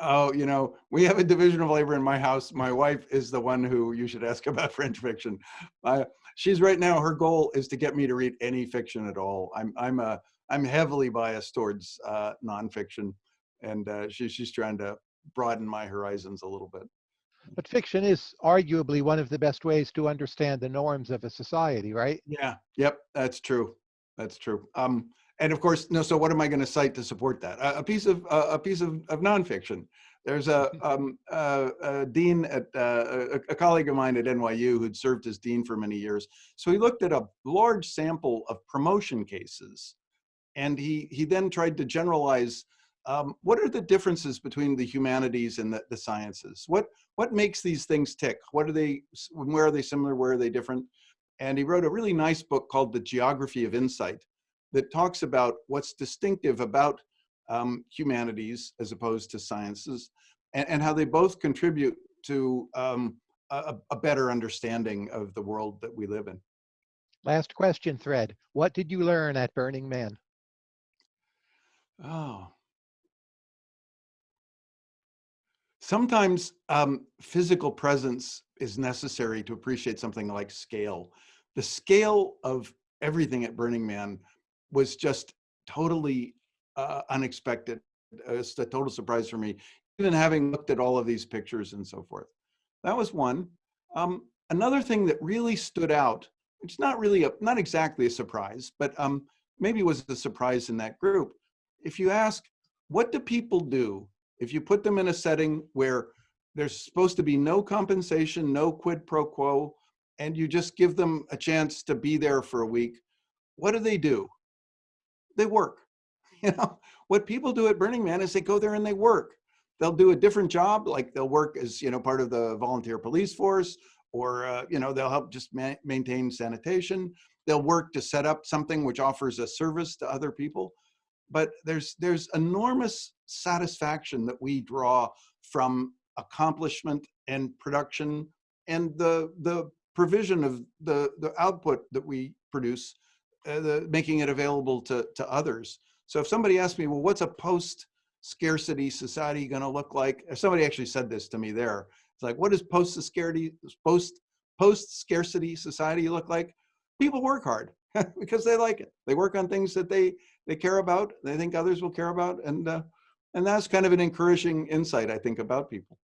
Oh, you know, we have a division of labor in my house. My wife is the one who you should ask *laughs* about French fiction. Uh, she's right now, her goal is to get me to read any fiction at all. I'm, I'm, a, I'm heavily biased towards uh, nonfiction, and uh, she, she's trying to broaden my horizons a little bit. But fiction is arguably one of the best ways to understand the norms of a society, right? Yeah, yep, that's true. That's true. Um, and of course, no. So what am I going to cite to support that? A, a piece of uh, a piece of, of nonfiction. There's a, um, uh, a dean at, uh, a, a colleague of mine at NYU who'd served as dean for many years. So he looked at a large sample of promotion cases and he, he then tried to generalize um, what are the differences between the humanities and the, the sciences? What, what makes these things tick? What are they, where are they similar, where are they different? And he wrote a really nice book called The Geography of Insight that talks about what's distinctive about um, humanities as opposed to sciences and, and how they both contribute to um, a, a better understanding of the world that we live in. Last question thread. What did you learn at Burning Man? Oh. Sometimes um, physical presence is necessary to appreciate something like scale. The scale of everything at Burning Man was just totally uh, unexpected. It's a total surprise for me, even having looked at all of these pictures and so forth. That was one. Um, another thing that really stood out, it's not really, a, not exactly a surprise, but um, maybe was a surprise in that group. If you ask, what do people do if you put them in a setting where there's supposed to be no compensation, no quid pro quo, and you just give them a chance to be there for a week, what do they do? They work. *laughs* You know, what people do at Burning Man is they go there and they work. They'll do a different job, like they'll work as, you know, part of the volunteer police force, or, uh, you know, they'll help just ma maintain sanitation. They'll work to set up something which offers a service to other people. But there's, there's enormous satisfaction that we draw from accomplishment and production and the, the provision of the, the output that we produce, uh, the, making it available to, to others. So if somebody asks me, well, what's a post scarcity society going to look like? Somebody actually said this to me there, it's like, what does post scarcity, post, post scarcity society look like? People work hard *laughs* because they like it. They work on things that they, they care about. They think others will care about. And, uh, and that's kind of an encouraging insight, I think, about people.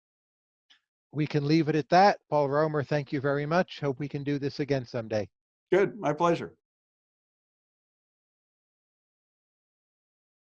We can leave it at that. Paul Romer, thank you very much. Hope we can do this again someday. Good. My pleasure.